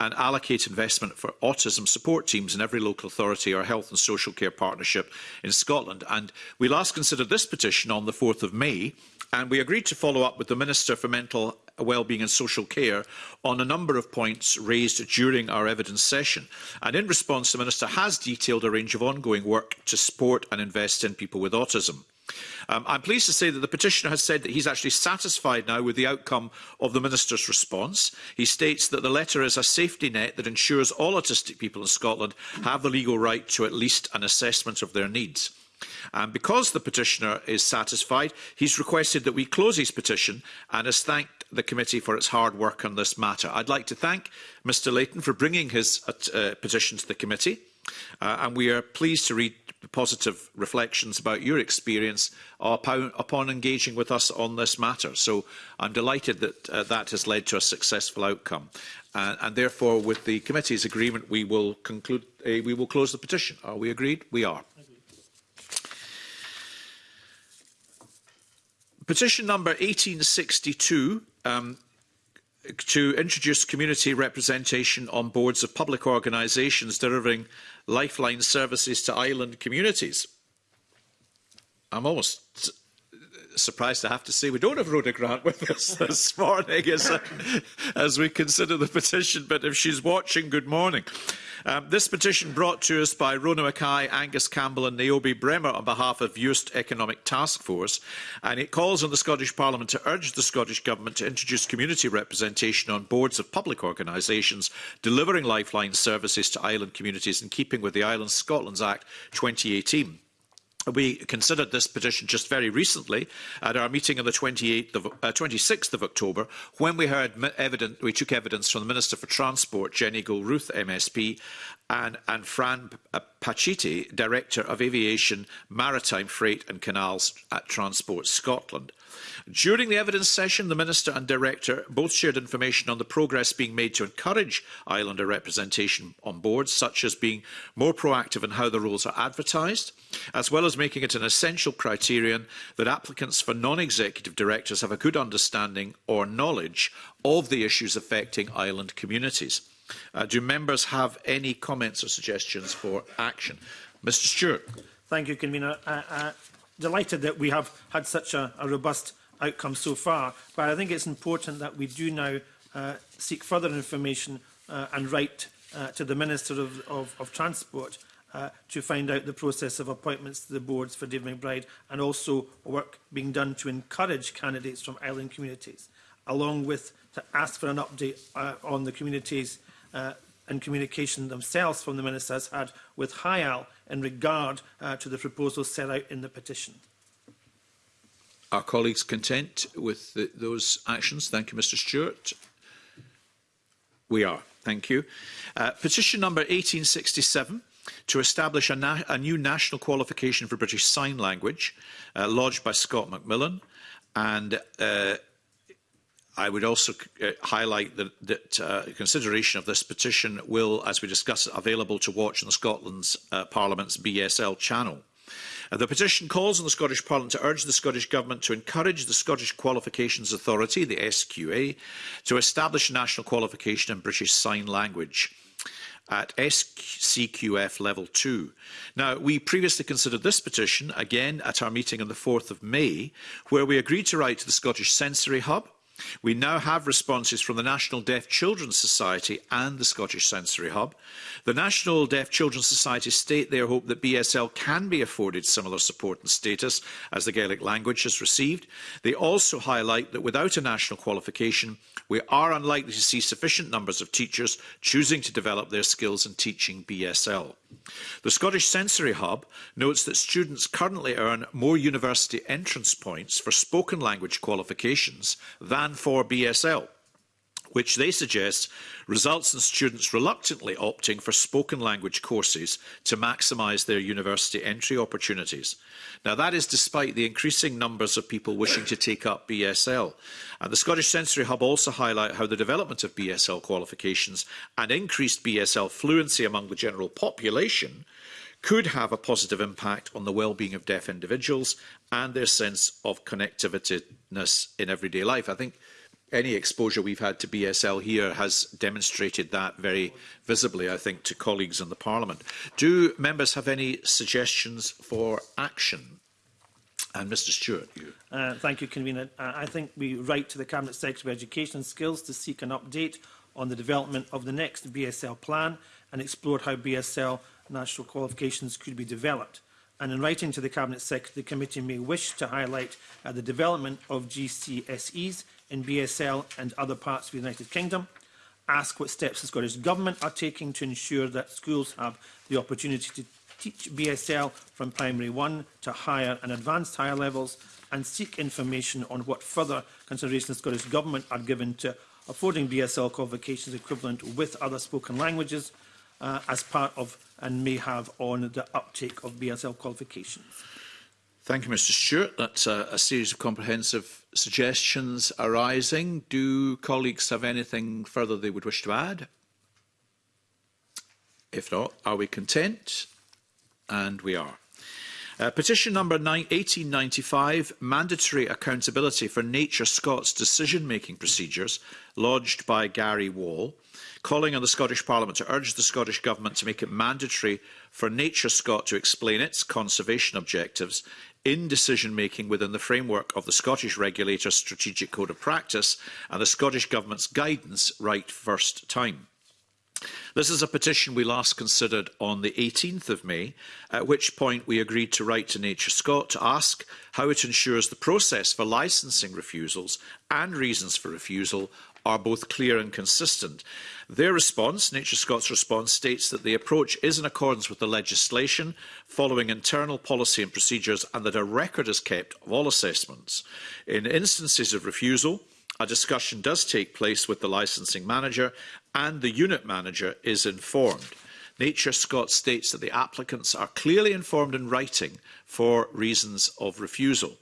and allocate investment for autism support teams in every local authority or health and social care partnership in Scotland. And we last considered this petition on the 4th of May and we agreed to follow up with the Minister for Mental well-being and social care on a number of points raised during our evidence session. And in response, the Minister has detailed a range of ongoing work to support and invest in people with autism. Um, I'm pleased to say that the petitioner has said that he's actually satisfied now with the outcome of the Minister's response. He states that the letter is a safety net that ensures all autistic people in Scotland have the legal right to at least an assessment of their needs. And because the petitioner is satisfied, he's requested that we close his petition and has thanked the committee for its hard work on this matter. I'd like to thank Mr Layton for bringing his uh, uh petition to the committee. Uh, and we are pleased to read positive reflections about your experience upon, upon engaging with us on this matter. So I'm delighted that uh, that has led to a successful outcome. Uh, and therefore, with the committee's agreement, we will conclude, uh, we will close the petition. Are we agreed? We are. Petition number 1862 um, to introduce community representation on boards of public organisations delivering lifeline services to island communities. I'm almost surprised to have to say we don't have Rhoda Grant with us this morning as, uh, as we consider the petition, but if she's watching, good morning. Um, this petition brought to us by Rona Mackay, Angus Campbell and Naomi Bremer on behalf of Eust Economic Task Force, and it calls on the Scottish Parliament to urge the Scottish Government to introduce community representation on boards of public organisations delivering lifeline services to island communities in keeping with the Island Scotland's Act 2018. We considered this petition just very recently at our meeting on the 28th of, uh, 26th of October when we heard evidence, we took evidence from the Minister for Transport, Jenny Gould-Ruth, MSP, and, and Fran uh, Pachiti, Director of Aviation, Maritime Freight and Canals at Transport Scotland. During the evidence session, the Minister and Director both shared information on the progress being made to encourage Islander representation on boards, such as being more proactive in how the roles are advertised, as well as making it an essential criterion that applicants for non-executive directors have a good understanding or knowledge of the issues affecting island communities. Uh, do members have any comments or suggestions for action? Mr Stewart. Thank you, Convener. Uh, uh, delighted that we have had such a, a robust outcome so far, but I think it's important that we do now uh, seek further information uh, and write uh, to the Minister of, of, of Transport uh, to find out the process of appointments to the boards for Dave McBride and also work being done to encourage candidates from island communities, along with to ask for an update uh, on the communities' uh, and communication themselves from the ministers had with HIAL in regard uh, to the proposals set out in the petition. Are colleagues content with the, those actions? Thank you, Mr Stewart. We are. Thank you. Uh, petition number 1867 to establish a, a, new national qualification for British Sign Language, uh, lodged by Scott Macmillan, and uh, I would also uh, highlight that, that uh, consideration of this petition will, as we discuss, available to watch on the Scotland's uh, Parliament's BSL channel. Uh, the petition calls on the Scottish Parliament to urge the Scottish Government to encourage the Scottish Qualifications Authority, the SQA, to establish national qualification in British Sign Language at SCQF Level 2. Now, we previously considered this petition, again at our meeting on the 4th of May, where we agreed to write to the Scottish Sensory Hub, We now have responses from the National Deaf Children's Society and the Scottish Sensory Hub. The National Deaf Children's Society state their hope that BSL can be afforded similar support and status as the Gaelic language has received. They also highlight that without a national qualification, we are unlikely to see sufficient numbers of teachers choosing to develop their skills in teaching BSL. The Scottish Sensory Hub notes that students currently earn more university entrance points for spoken language qualifications than and for BSL which they suggest results in students reluctantly opting for spoken language courses to maximise their university entry opportunities. Now, that is despite the increasing numbers of people wishing to take up BSL. And the Scottish Sensory Hub also highlight how the development of BSL qualifications and increased BSL fluency among the general population – could have a positive impact on the well-being of deaf individuals and their sense of connectivityness in everyday life. I think any exposure we've had to BSL here has demonstrated that very visibly, I think, to colleagues in the Parliament. Do members have any suggestions for action? And Mr Stewart, you. Uh, thank you, Convener. Uh, I think we write to the Cabinet Secretary of Education Skills to seek an update on the development of the next BSL plan and explore how BSL national qualifications could be developed. And in writing to the Cabinet Secretary, the committee may wish to highlight uh, the development of GCSEs in BSL and other parts of the United Kingdom, ask what steps the Scottish Government are taking to ensure that schools have the opportunity to teach BSL from primary one to higher and advanced higher levels, and seek information on what further consideration the Scottish Government are given to affording BSL qualifications equivalent with other spoken languages uh, as part of and may have on the uptake of BSL qualifications? Thank you, Mr Stewart. That's a, a series of comprehensive suggestions arising. Do colleagues have anything further they would wish to add? If not, are we content? And we are. Uh, petition number 1895, Mandatory Accountability for Nature Scots Decision-Making Procedures, lodged by Gary Wall, calling on the Scottish Parliament to urge the Scottish Government to make it mandatory for Nature Scot to explain its conservation objectives in decision making within the framework of the Scottish Regulator's Strategic Code of Practice and the Scottish Government's guidance right first time. This is a petition we last considered on the 18th of May, at which point we agreed to write to Nature Scott to ask how it ensures the process for licensing refusals and reasons for refusal are both clear and consistent. Their response, Nature Scott's response, states that the approach is in accordance with the legislation, following internal policy and procedures, and that a record is kept of all assessments. In instances of refusal, A discussion does take place with the licensing manager and the unit manager is informed. Nature Scott states that the applicants are clearly informed in writing for reasons of refusal.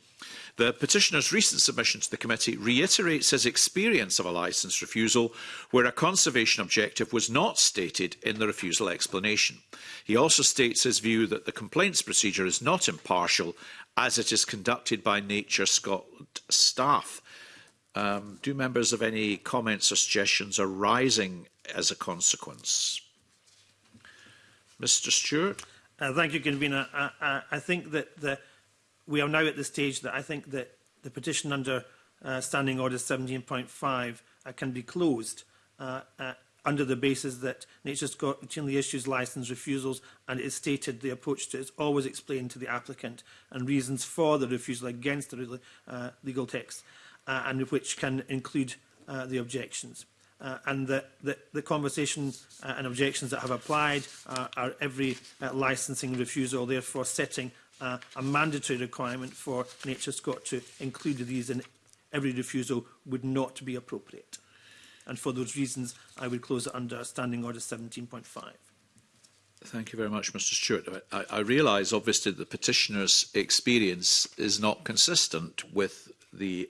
The petitioner's recent submission to the committee reiterates his experience of a licence refusal where a conservation objective was not stated in the refusal explanation. He also states his view that the complaints procedure is not impartial as it is conducted by Nature Scotland staff. Um, do members have any comments or suggestions arising as a consequence? Mr Stewart? Uh, thank you, Convener. I, I, I think that the, we are now at the stage that I think that the petition under uh, Standing Order 17.5 uh, can be closed uh, uh, under the basis that Nature's Scotland routinely issues licence refusals and it is stated the approach to it is always explained to the applicant and reasons for the refusal against the uh, legal text. Uh, uh, and which can include uh, the objections. Uh, and the, the, the conversation uh, and objections that have applied uh, are every uh, licensing refusal, therefore setting uh, a mandatory requirement for Nature Scott to include these in every refusal would not be appropriate. And for those reasons, I would close it under Standing Order 17.5. Thank you very much, Mr Stewart. I, I realise, obviously, that the petitioner's experience is not consistent with the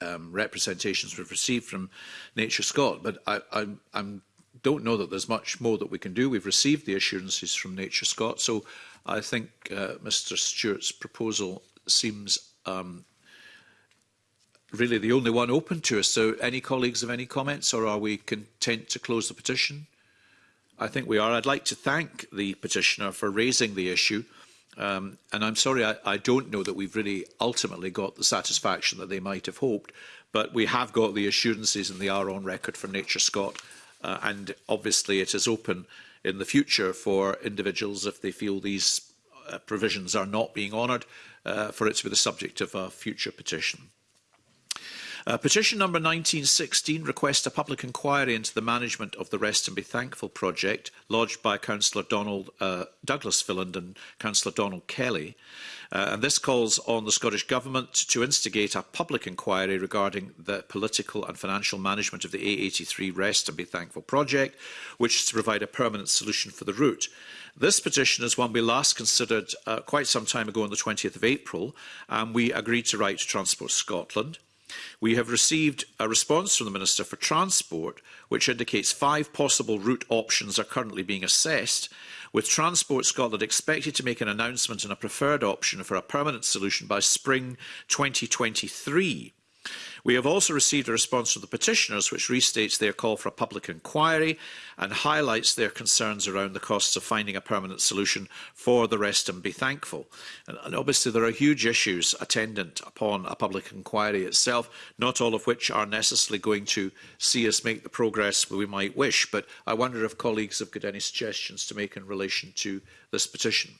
um, representations we've received from Nature Scott, but I, I I'm, don't know that there's much more that we can do. We've received the assurances from Nature Scott, so I think uh, Mr Stewart's proposal seems um, really the only one open to us. So any colleagues have any comments or are we content to close the petition? I think we are. I'd like to thank the petitioner for raising the issue. Um, and I'm sorry, I, I don't know that we've really ultimately got the satisfaction that they might have hoped, but we have got the assurances and they are on record from Nature Scott. Uh, and obviously it is open in the future for individuals if they feel these uh, provisions are not being honoured uh, for it to be the subject of a future petition. Uh, petition number 1916 request a public inquiry into the management of the Rest and Be Thankful project, lodged by Councillor Donald uh, Douglas Filland and Councillor Donald Kelly. Uh, and this calls on the Scottish Government to instigate a public inquiry regarding the political and financial management of the A83 Rest and Be Thankful project, which is to provide a permanent solution for the route. This petition is one we last considered uh, quite some time ago on the 20th of April, and we agreed to write to Transport Scotland. We have received a response from the Minister for Transport, which indicates five possible route options are currently being assessed, with Transport Scotland expected to make an announcement on a preferred option for a permanent solution by spring 2023. We have also received a response from the petitioners which restates their call for a public inquiry and highlights their concerns around the costs of finding a permanent solution for the rest and be thankful. And, and obviously there are huge issues attendant upon a public inquiry itself, not all of which are necessarily going to see us make the progress we might wish. But I wonder if colleagues have got any suggestions to make in relation to this petition.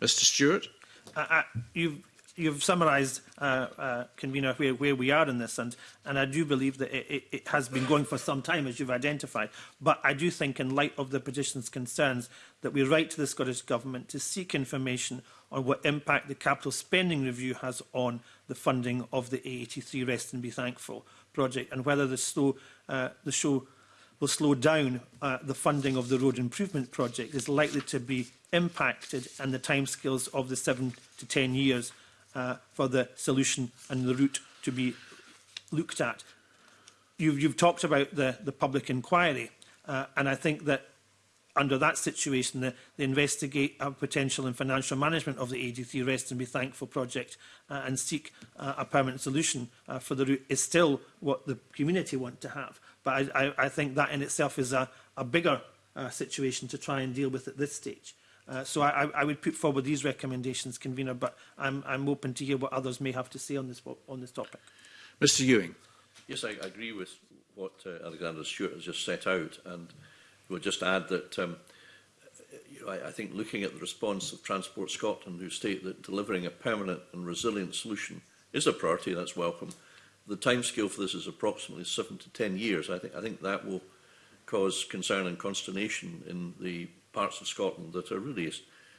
Mr Stewart? Uh, uh, you've you've summarized uh, uh, convener, where, where we are in this, and, and I do believe that it, it, it has been going for some time, as you've identified. But I do think, in light of the petition's concerns, that we write to the Scottish Government to seek information on what impact the capital spending review has on the funding of the A83 Rest and Be Thankful project, and whether the, slow, uh, the show will slow down uh, the funding of the road improvement project is likely to be impacted and the timescales of the 7 to 10 years uh, for the solution and the route to be looked at. You've, you've talked about the, the public inquiry, uh, and I think that under that situation, the, the investigate a uh, potential and financial management of the AD3 Rest and Be Thankful project uh, and seek uh, a permanent solution uh, for the route is still what the community want to have. But I, I, I think that in itself is a, a bigger uh, situation to try and deal with at this stage. Uh, so I, I would put forward these recommendations, convener, but I'm, I'm open to hear what others may have to say on this, on this topic. Mr Ewing. Yes, I, agree with what uh, Alexander Stewart has just set out, and we'll just add that um, you know, I, I think looking at the response of Transport Scotland, who state that delivering a permanent and resilient solution is a priority, that's welcome. The timescale for this is approximately seven to ten years. I think, I think that will cause concern and consternation in the parts of Scotland that are really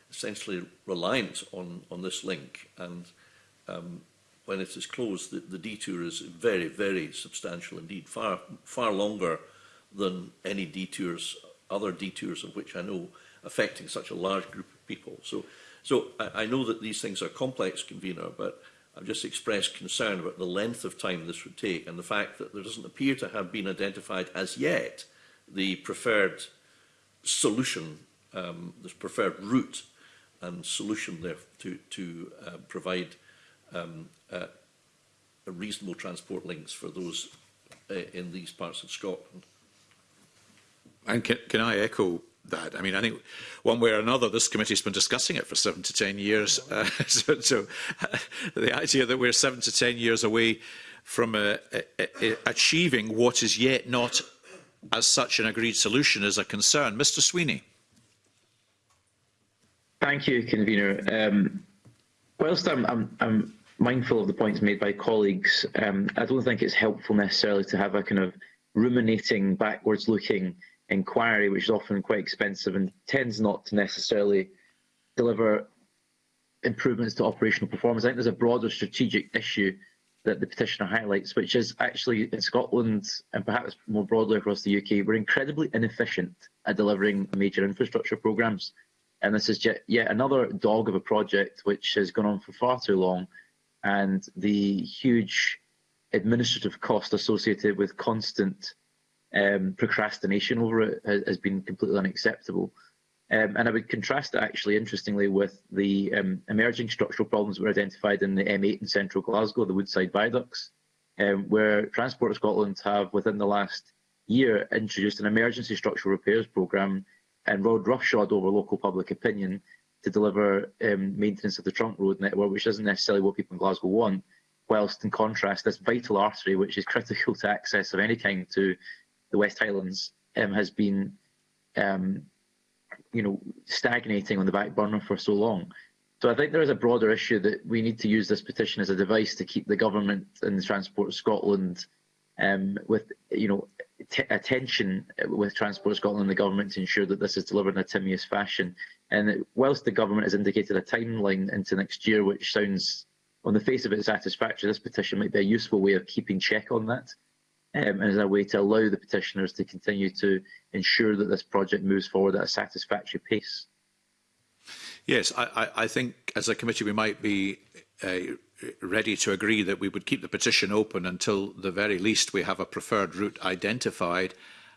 essentially reliant on, on this link. And um, when it is closed, the, the detour is very, very substantial indeed, far, far longer than any detours, other detours of which I know affecting such a large group of people. So, so I, I know that these things are complex, convener, but I've just expressed concern about the length of time this would take and the fact that there doesn't appear to have been identified as yet the preferred solution, um, this preferred route and solution there to, to uh, provide um, uh, reasonable transport links for those uh, in these parts of Scotland. And can, can I echo that. I mean, I think one way or another, this committee's been discussing it for seven to ten years. Uh, so so uh, the idea that we're seven to ten years away from uh, uh, uh achieving what is yet not as such an agreed solution is a concern. Mr Sweeney. Thank you, Convener. Um, whilst I'm, I'm, I'm, mindful of the points made by colleagues, um, I don't think it's helpful necessarily to have a kind of ruminating, backwards-looking inquiry, which is often quite expensive and tends not to necessarily deliver improvements to operational performance. I think there's a broader strategic issue that the petitioner highlights, which is actually in Scotland and perhaps more broadly across the UK, we're incredibly inefficient at delivering major infrastructure programmes. And this is yet another dog of a project which has gone on for far too long. And the huge administrative cost associated with constant um, procrastination over it has, has been completely unacceptable. Um, and I would contrast that actually, interestingly, with the um, emerging structural problems that were identified in the M8 in central Glasgow, the Woodside viaducts, um, where Transport Scotland have, within the last year, introduced an emergency structural repairs programme and rode roughshod over local public opinion to deliver um, maintenance of the trunk road network, which isn't necessarily what people in Glasgow want. Whilst, in contrast, this vital artery, which is critical to access of any kind to the West Highlands, um, has been um, you know, stagnating on the back burner for so long. So I think there is a broader issue that we need to use this petition as a device to keep the government and Transport Scotland um, with, you know, attention with Transport Scotland and the government to ensure that this is delivered in a timely fashion. And whilst the government has indicated a timeline into next year, which sounds on the face of it satisfactory, this petition might be a useful way of keeping check on that um, and as a way to allow the petitioners to continue to ensure that this project moves forward at a satisfactory pace. Yes, I, I think as a committee we might be uh, ready to agree that we would keep the petition open until the very least we have a preferred route identified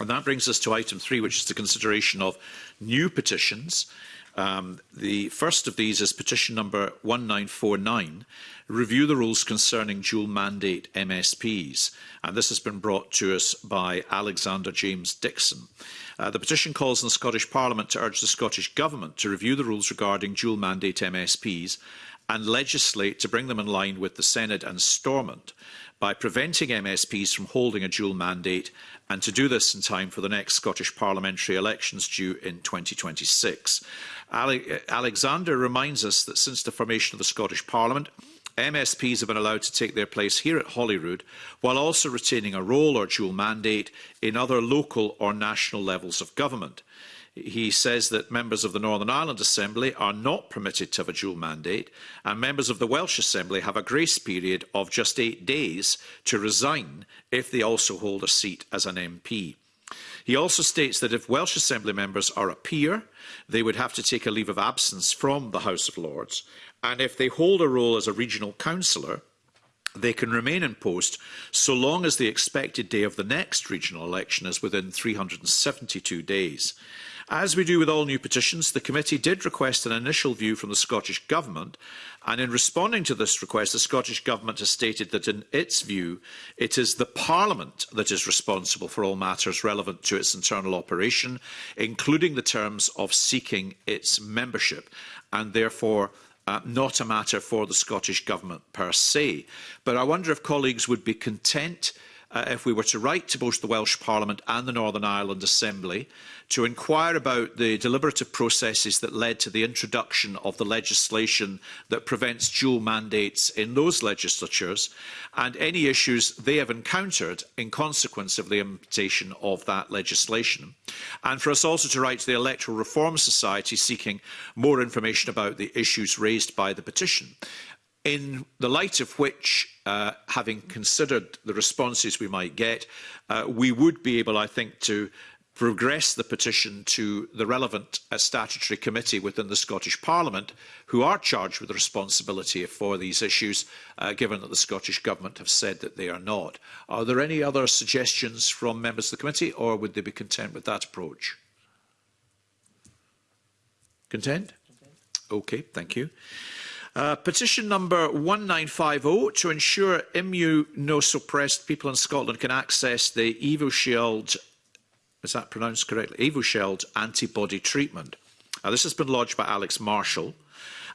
And that brings us to item three, which is the consideration of new petitions. Um, the first of these is petition number 1949, review the rules concerning dual mandate MSPs. And this has been brought to us by Alexander James Dixon. Uh, the petition calls on the Scottish Parliament to urge the Scottish Government to review the rules regarding dual mandate MSPs and legislate to bring them in line with the Senate and Stormont by preventing MSPs from holding a dual mandate and to do this in time for the next Scottish parliamentary elections due in 2026. Ale Alexander reminds us that since the formation of the Scottish Parliament, MSPs have been allowed to take their place here at Holyrood while also retaining a role or dual mandate in other local or national levels of government he says that members of the Northern Ireland Assembly are not permitted to have a dual mandate, and members of the Welsh Assembly have a grace period of just eight days to resign if they also hold a seat as an MP. He also states that if Welsh Assembly members are a peer, they would have to take a leave of absence from the House of Lords, and if they hold a role as a regional councillor, they can remain in post so long as the expected day of the next regional election is within 372 days. As we do with all new petitions, the committee did request an initial view from the Scottish Government, and in responding to this request, the Scottish Government has stated that in its view, it is the Parliament that is responsible for all matters relevant to its internal operation, including the terms of seeking its membership, and therefore uh, not a matter for the Scottish Government per se. But I wonder if colleagues would be content uh, if we were to write to both the Welsh Parliament and the Northern Ireland Assembly to inquire about the deliberative processes that led to the introduction of the legislation that prevents dual mandates in those legislatures and any issues they have encountered in consequence of the implementation of that legislation. And for us also to write to the Electoral Reform Society seeking more information about the issues raised by the petition in the light of which, uh, having considered the responses we might get, uh, we would be able, I think, to progress the petition to the relevant uh, statutory committee within the Scottish Parliament, who are charged with the responsibility for these issues, uh, given that the Scottish Government have said that they are not. Are there any other suggestions from members of the committee, or would they be content with that approach? Content? Okay, thank you. Uh, petition number 1950 to ensure immunosuppressed people in Scotland can access the EvoShield, is that pronounced correctly? EvoShield antibody treatment. Now, this has been lodged by Alex Marshall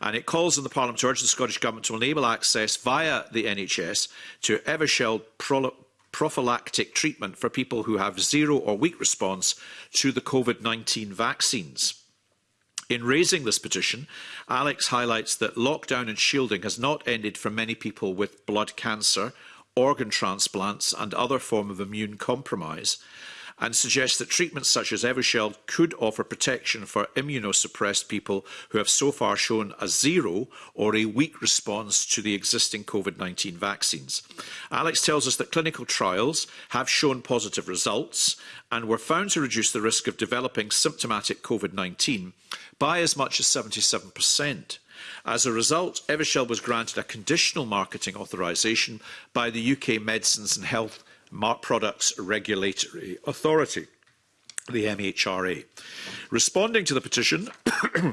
and it calls on the Parliament to urge the Scottish Government to enable access via the NHS to Evershell pro prophylactic treatment for people who have zero or weak response to the COVID-19 vaccines. In raising this petition, Alex highlights that lockdown and shielding has not ended for many people with blood cancer, organ transplants and other form of immune compromise, and suggests that treatments such as Evershell could offer protection for immunosuppressed people who have so far shown a zero or a weak response to the existing COVID-19 vaccines. Alex tells us that clinical trials have shown positive results and were found to reduce the risk of developing symptomatic COVID-19 by as much as 77%. As a result, Evershell was granted a conditional marketing authorisation by the UK Medicines and Health Products Regulatory Authority the MHRA. Responding to the petition,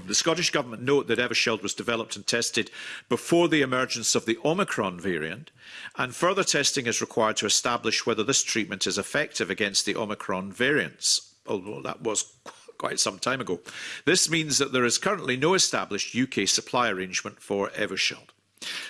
the Scottish Government note that Evershield was developed and tested before the emergence of the Omicron variant, and further testing is required to establish whether this treatment is effective against the Omicron variants, although that was quite some time ago. This means that there is currently no established UK supply arrangement for Evershield.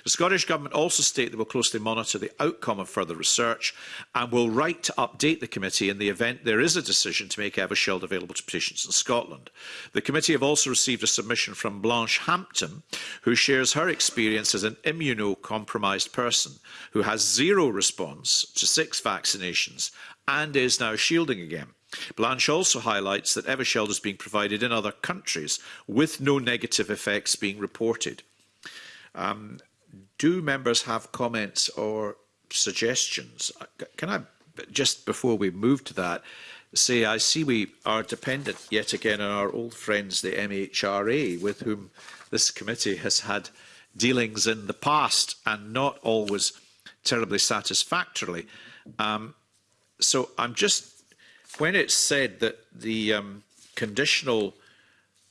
The Scottish Government also state they will closely monitor the outcome of further research and will write to update the committee in the event there is a decision to make Evershield available to patients in Scotland. The committee have also received a submission from Blanche Hampton, who shares her experience as an immunocompromised person who has zero response to six vaccinations and is now shielding again. Blanche also highlights that Eversheld is being provided in other countries with no negative effects being reported. Um, do members have comments or suggestions? Uh, can I, just before we move to that, say I see we are dependent yet again on our old friends, the MHRA, with whom this committee has had dealings in the past and not always terribly satisfactorily. Um, so I'm just when it said that the um, conditional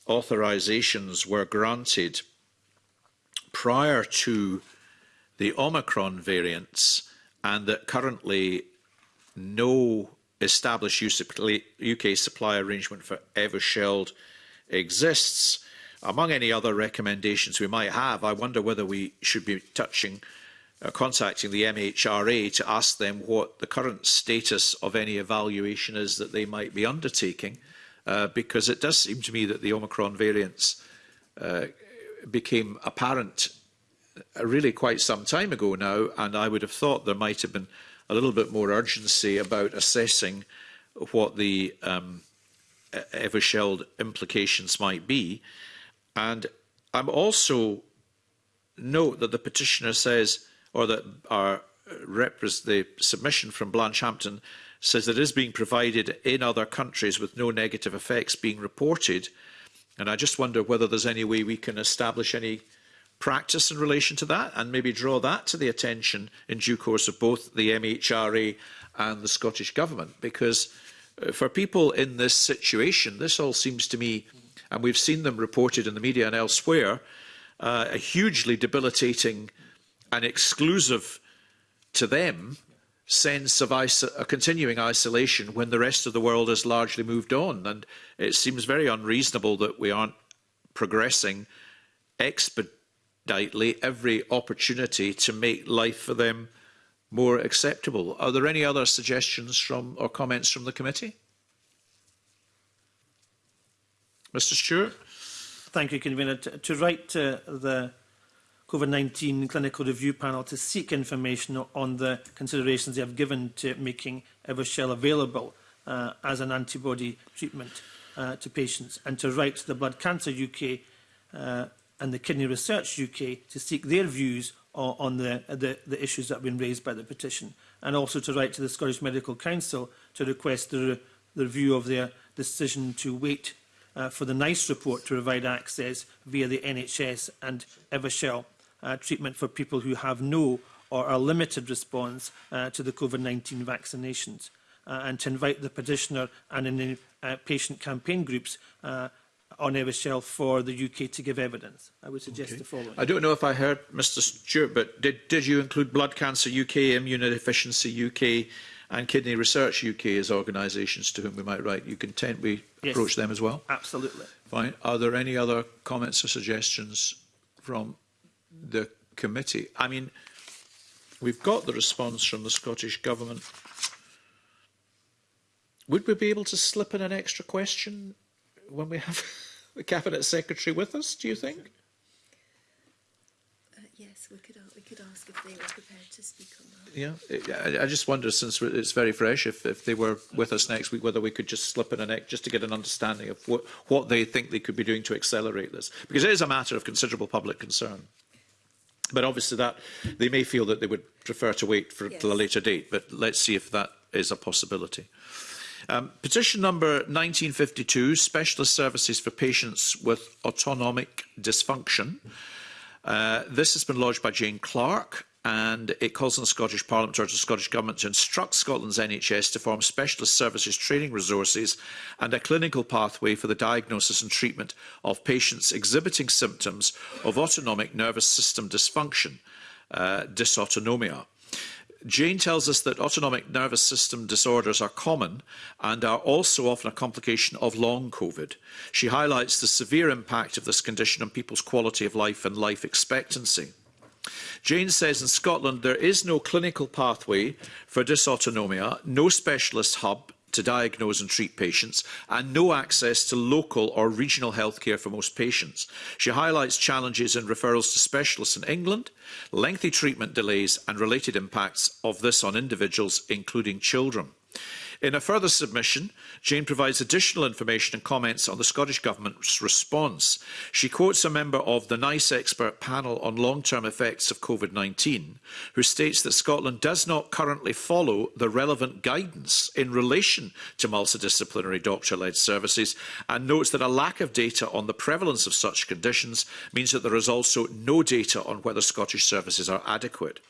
authorizations were granted prior to the Omicron variants and that currently no established UK supply arrangement for Evershield exists. Among any other recommendations we might have, I wonder whether we should be touching uh, contacting the MHRA to ask them what the current status of any evaluation is that they might be undertaking, uh, because it does seem to me that the Omicron variants uh, became apparent uh, really quite some time ago now, and I would have thought there might have been a little bit more urgency about assessing what the um, e-, Eversheld implications might be. And I'm also note that the petitioner says or that our the submission from Blanchehampton says that it is being provided in other countries with no negative effects being reported. And I just wonder whether there's any way we can establish any practice in relation to that and maybe draw that to the attention in due course of both the MHRA and the Scottish Government. Because uh, for people in this situation, this all seems to me, and we've seen them reported in the media and elsewhere, uh, a hugely debilitating an exclusive to them sense of a continuing isolation when the rest of the world has largely moved on. And it seems very unreasonable that we aren't progressing expeditely every opportunity to make life for them more acceptable. Are there any other suggestions from or comments from the committee? Mr Stewart? Thank you, Convener. To, to write to the COVID-19 Clinical Review Panel to seek information on the considerations they have given to making Evershell available uh, as an antibody treatment uh, to patients and to write to the Blood Cancer UK uh, and the Kidney Research UK to seek their views on, on the, the, the issues that have been raised by the petition and also to write to the Scottish Medical Council to request the, the review of their decision to wait uh, for the NICE report to provide access via the NHS and Evershell uh, treatment for people who have no or a limited response uh, to the COVID-19 vaccinations uh, and to invite the petitioner and any uh, patient campaign groups uh, on shelf for the UK to give evidence. I would suggest okay. the following. I don't know if I heard Mr Stewart, but did, did you include Blood Cancer UK, Immunodeficiency UK and Kidney Research UK as organisations to whom we might write? You content we yes, approach them as well? Absolutely. Fine. Are there any other comments or suggestions from the committee. I mean, we've got the response from the Scottish Government. Would we be able to slip in an extra question when we have the Cabinet Secretary with us, do you think? Uh, yes, we could, we could ask if they were prepared to speak on that. Yeah, I, I just wonder, since it's very fresh, if, if they were with us next week, whether we could just slip in a ex just to get an understanding of what, what they think they could be doing to accelerate this. Because it is a matter of considerable public concern. But obviously that they may feel that they would prefer to wait for yes. a later date, but let's see if that is a possibility. Um, petition number 1952, Specialist Services for Patients with Autonomic Dysfunction. Uh, this has been lodged by Jane Clark and it calls on the Scottish Parliament or the Scottish Government to instruct Scotland's NHS to form specialist services training resources and a clinical pathway for the diagnosis and treatment of patients exhibiting symptoms of autonomic nervous system dysfunction, uh, dysautonomia. Jane tells us that autonomic nervous system disorders are common and are also often a complication of long COVID. She highlights the severe impact of this condition on people's quality of life and life expectancy. Jane says in Scotland there is no clinical pathway for dysautonomia, no specialist hub to diagnose and treat patients, and no access to local or regional healthcare for most patients. She highlights challenges in referrals to specialists in England, lengthy treatment delays and related impacts of this on individuals, including children. In a further submission, Jane provides additional information and comments on the Scottish Government's response. She quotes a member of the NICE expert panel on long-term effects of COVID-19, who states that Scotland does not currently follow the relevant guidance in relation to multidisciplinary doctor-led services and notes that a lack of data on the prevalence of such conditions means that there is also no data on whether Scottish services are adequate.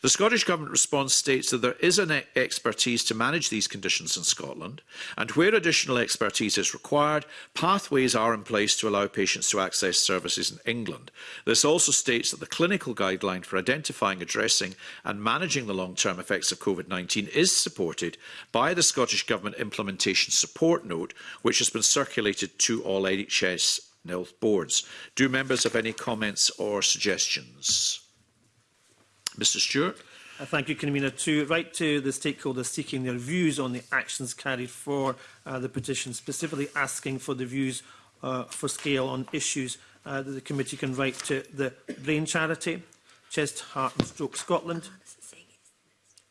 The Scottish Government response states that there is an e-, expertise to manage these conditions in Scotland, and where additional expertise is required, pathways are in place to allow patients to access services in England. This also states that the clinical guideline for identifying, addressing, and managing the long term effects of COVID 19 is supported by the Scottish Government Implementation Support Note, which has been circulated to all NHS health boards. Do members have any comments or suggestions? Mr Stewart. Uh, thank you, Convener. To write to the stakeholders seeking their views on the actions carried for uh, the petition, specifically asking for the views uh, for scale on issues uh, that the committee can write to the Brain Charity, Chest, Heart and Stroke Scotland,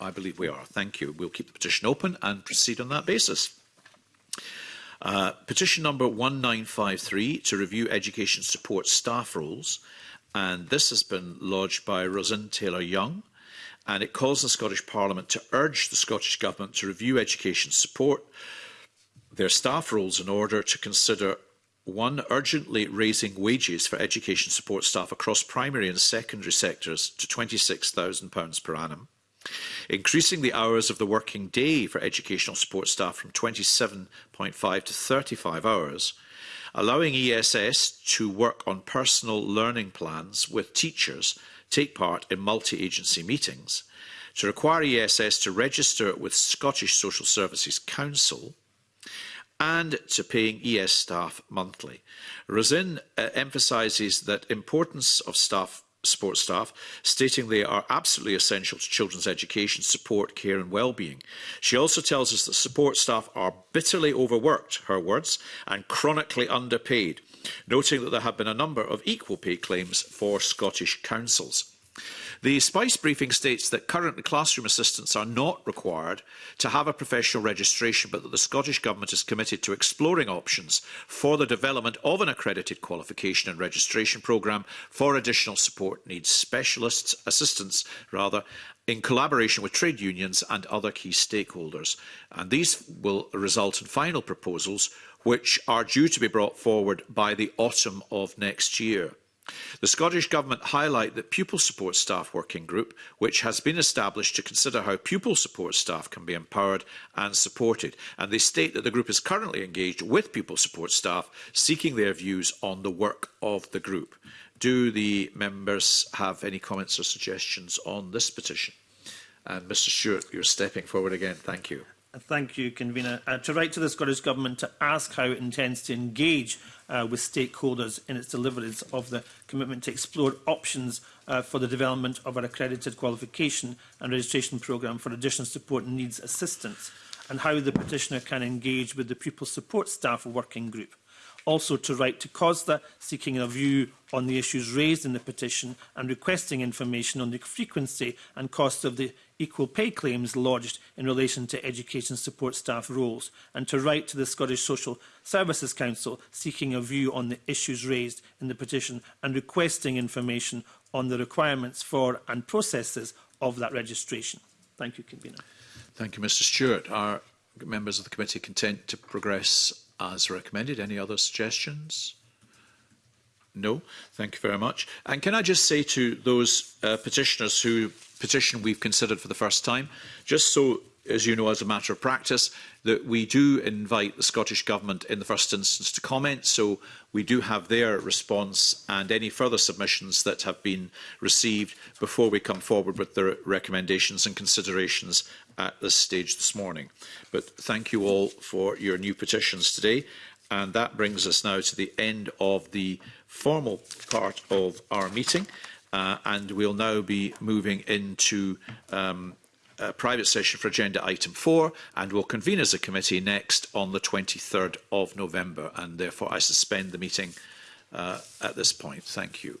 I believe we are. Thank you. We'll keep the petition open and proceed on that basis. Uh, petition number 1953 to review education support staff roles. And this has been lodged by Rosin Taylor-Young. And it calls the Scottish Parliament to urge the Scottish Government to review education support their staff rules in order to consider one, urgently raising wages for education support staff across primary and secondary sectors to £26,000 per annum, increasing the hours of the working day for educational support staff from 27.5 to 35 hours, allowing ESS to work on personal learning plans with teachers, take part in multi-agency meetings, to require ESS to register with Scottish Social Services Council, and to paying ES staff monthly. Rosin uh, emphasises that importance of staff support staff, stating they are absolutely essential to children's education, support, care and well-being. She also tells us that support staff are bitterly overworked, her words, and chronically underpaid, noting that there have been a number of equal pay claims for Scottish councils. The SPICE briefing states that current classroom assistants are not required to have a professional registration, but that the Scottish Government is committed to exploring options for the development of an accredited qualification and registration programme for additional support needs specialists, assistants rather, in collaboration with trade unions and other key stakeholders. And these will result in final proposals which are due to be brought forward by the autumn of next year. The Scottish Government highlight that Pupil Support Staff Working Group, which has been established to consider how pupil support staff can be empowered and supported, and they state that the group is currently engaged with pupil support staff, seeking their views on the work of the group. Do the members have any comments or suggestions on this petition? And Mr Stewart, you're stepping forward again. Thank you. Thank you, Convener. Uh, to write to the Scottish Government to ask how it intends to engage uh, with stakeholders in its deliverance of the commitment to explore options uh, for the development of our accredited qualification and registration programme for additional support and needs assistance and how the petitioner can engage with the pupil support staff working group. Also to write to COSDA seeking a view on the issues raised in the petition and requesting information on the frequency and cost of the equal pay claims lodged in relation to education support staff roles and to write to the Scottish Social Services Council seeking a view on the issues raised in the petition and requesting information on the requirements for and processes of that registration. Thank you, Convener. Thank you, Mr Stewart. Are members of the committee content to progress as recommended? Any other suggestions? No, thank you very much. And can I just say to those uh, petitioners who petition we've considered for the first time. Just so, as you know, as a matter of practice, that we do invite the Scottish Government in the first instance to comment, so we do have their response and any further submissions that have been received before we come forward with their recommendations and considerations at this stage this morning. But thank you all for your new petitions today. And that brings us now to the end of the formal part of our meeting. Uh, and we'll now be moving into um, a private session for agenda item 4 and we'll convene as a committee next on the 23rd of November and therefore I suspend the meeting uh, at this point. Thank you.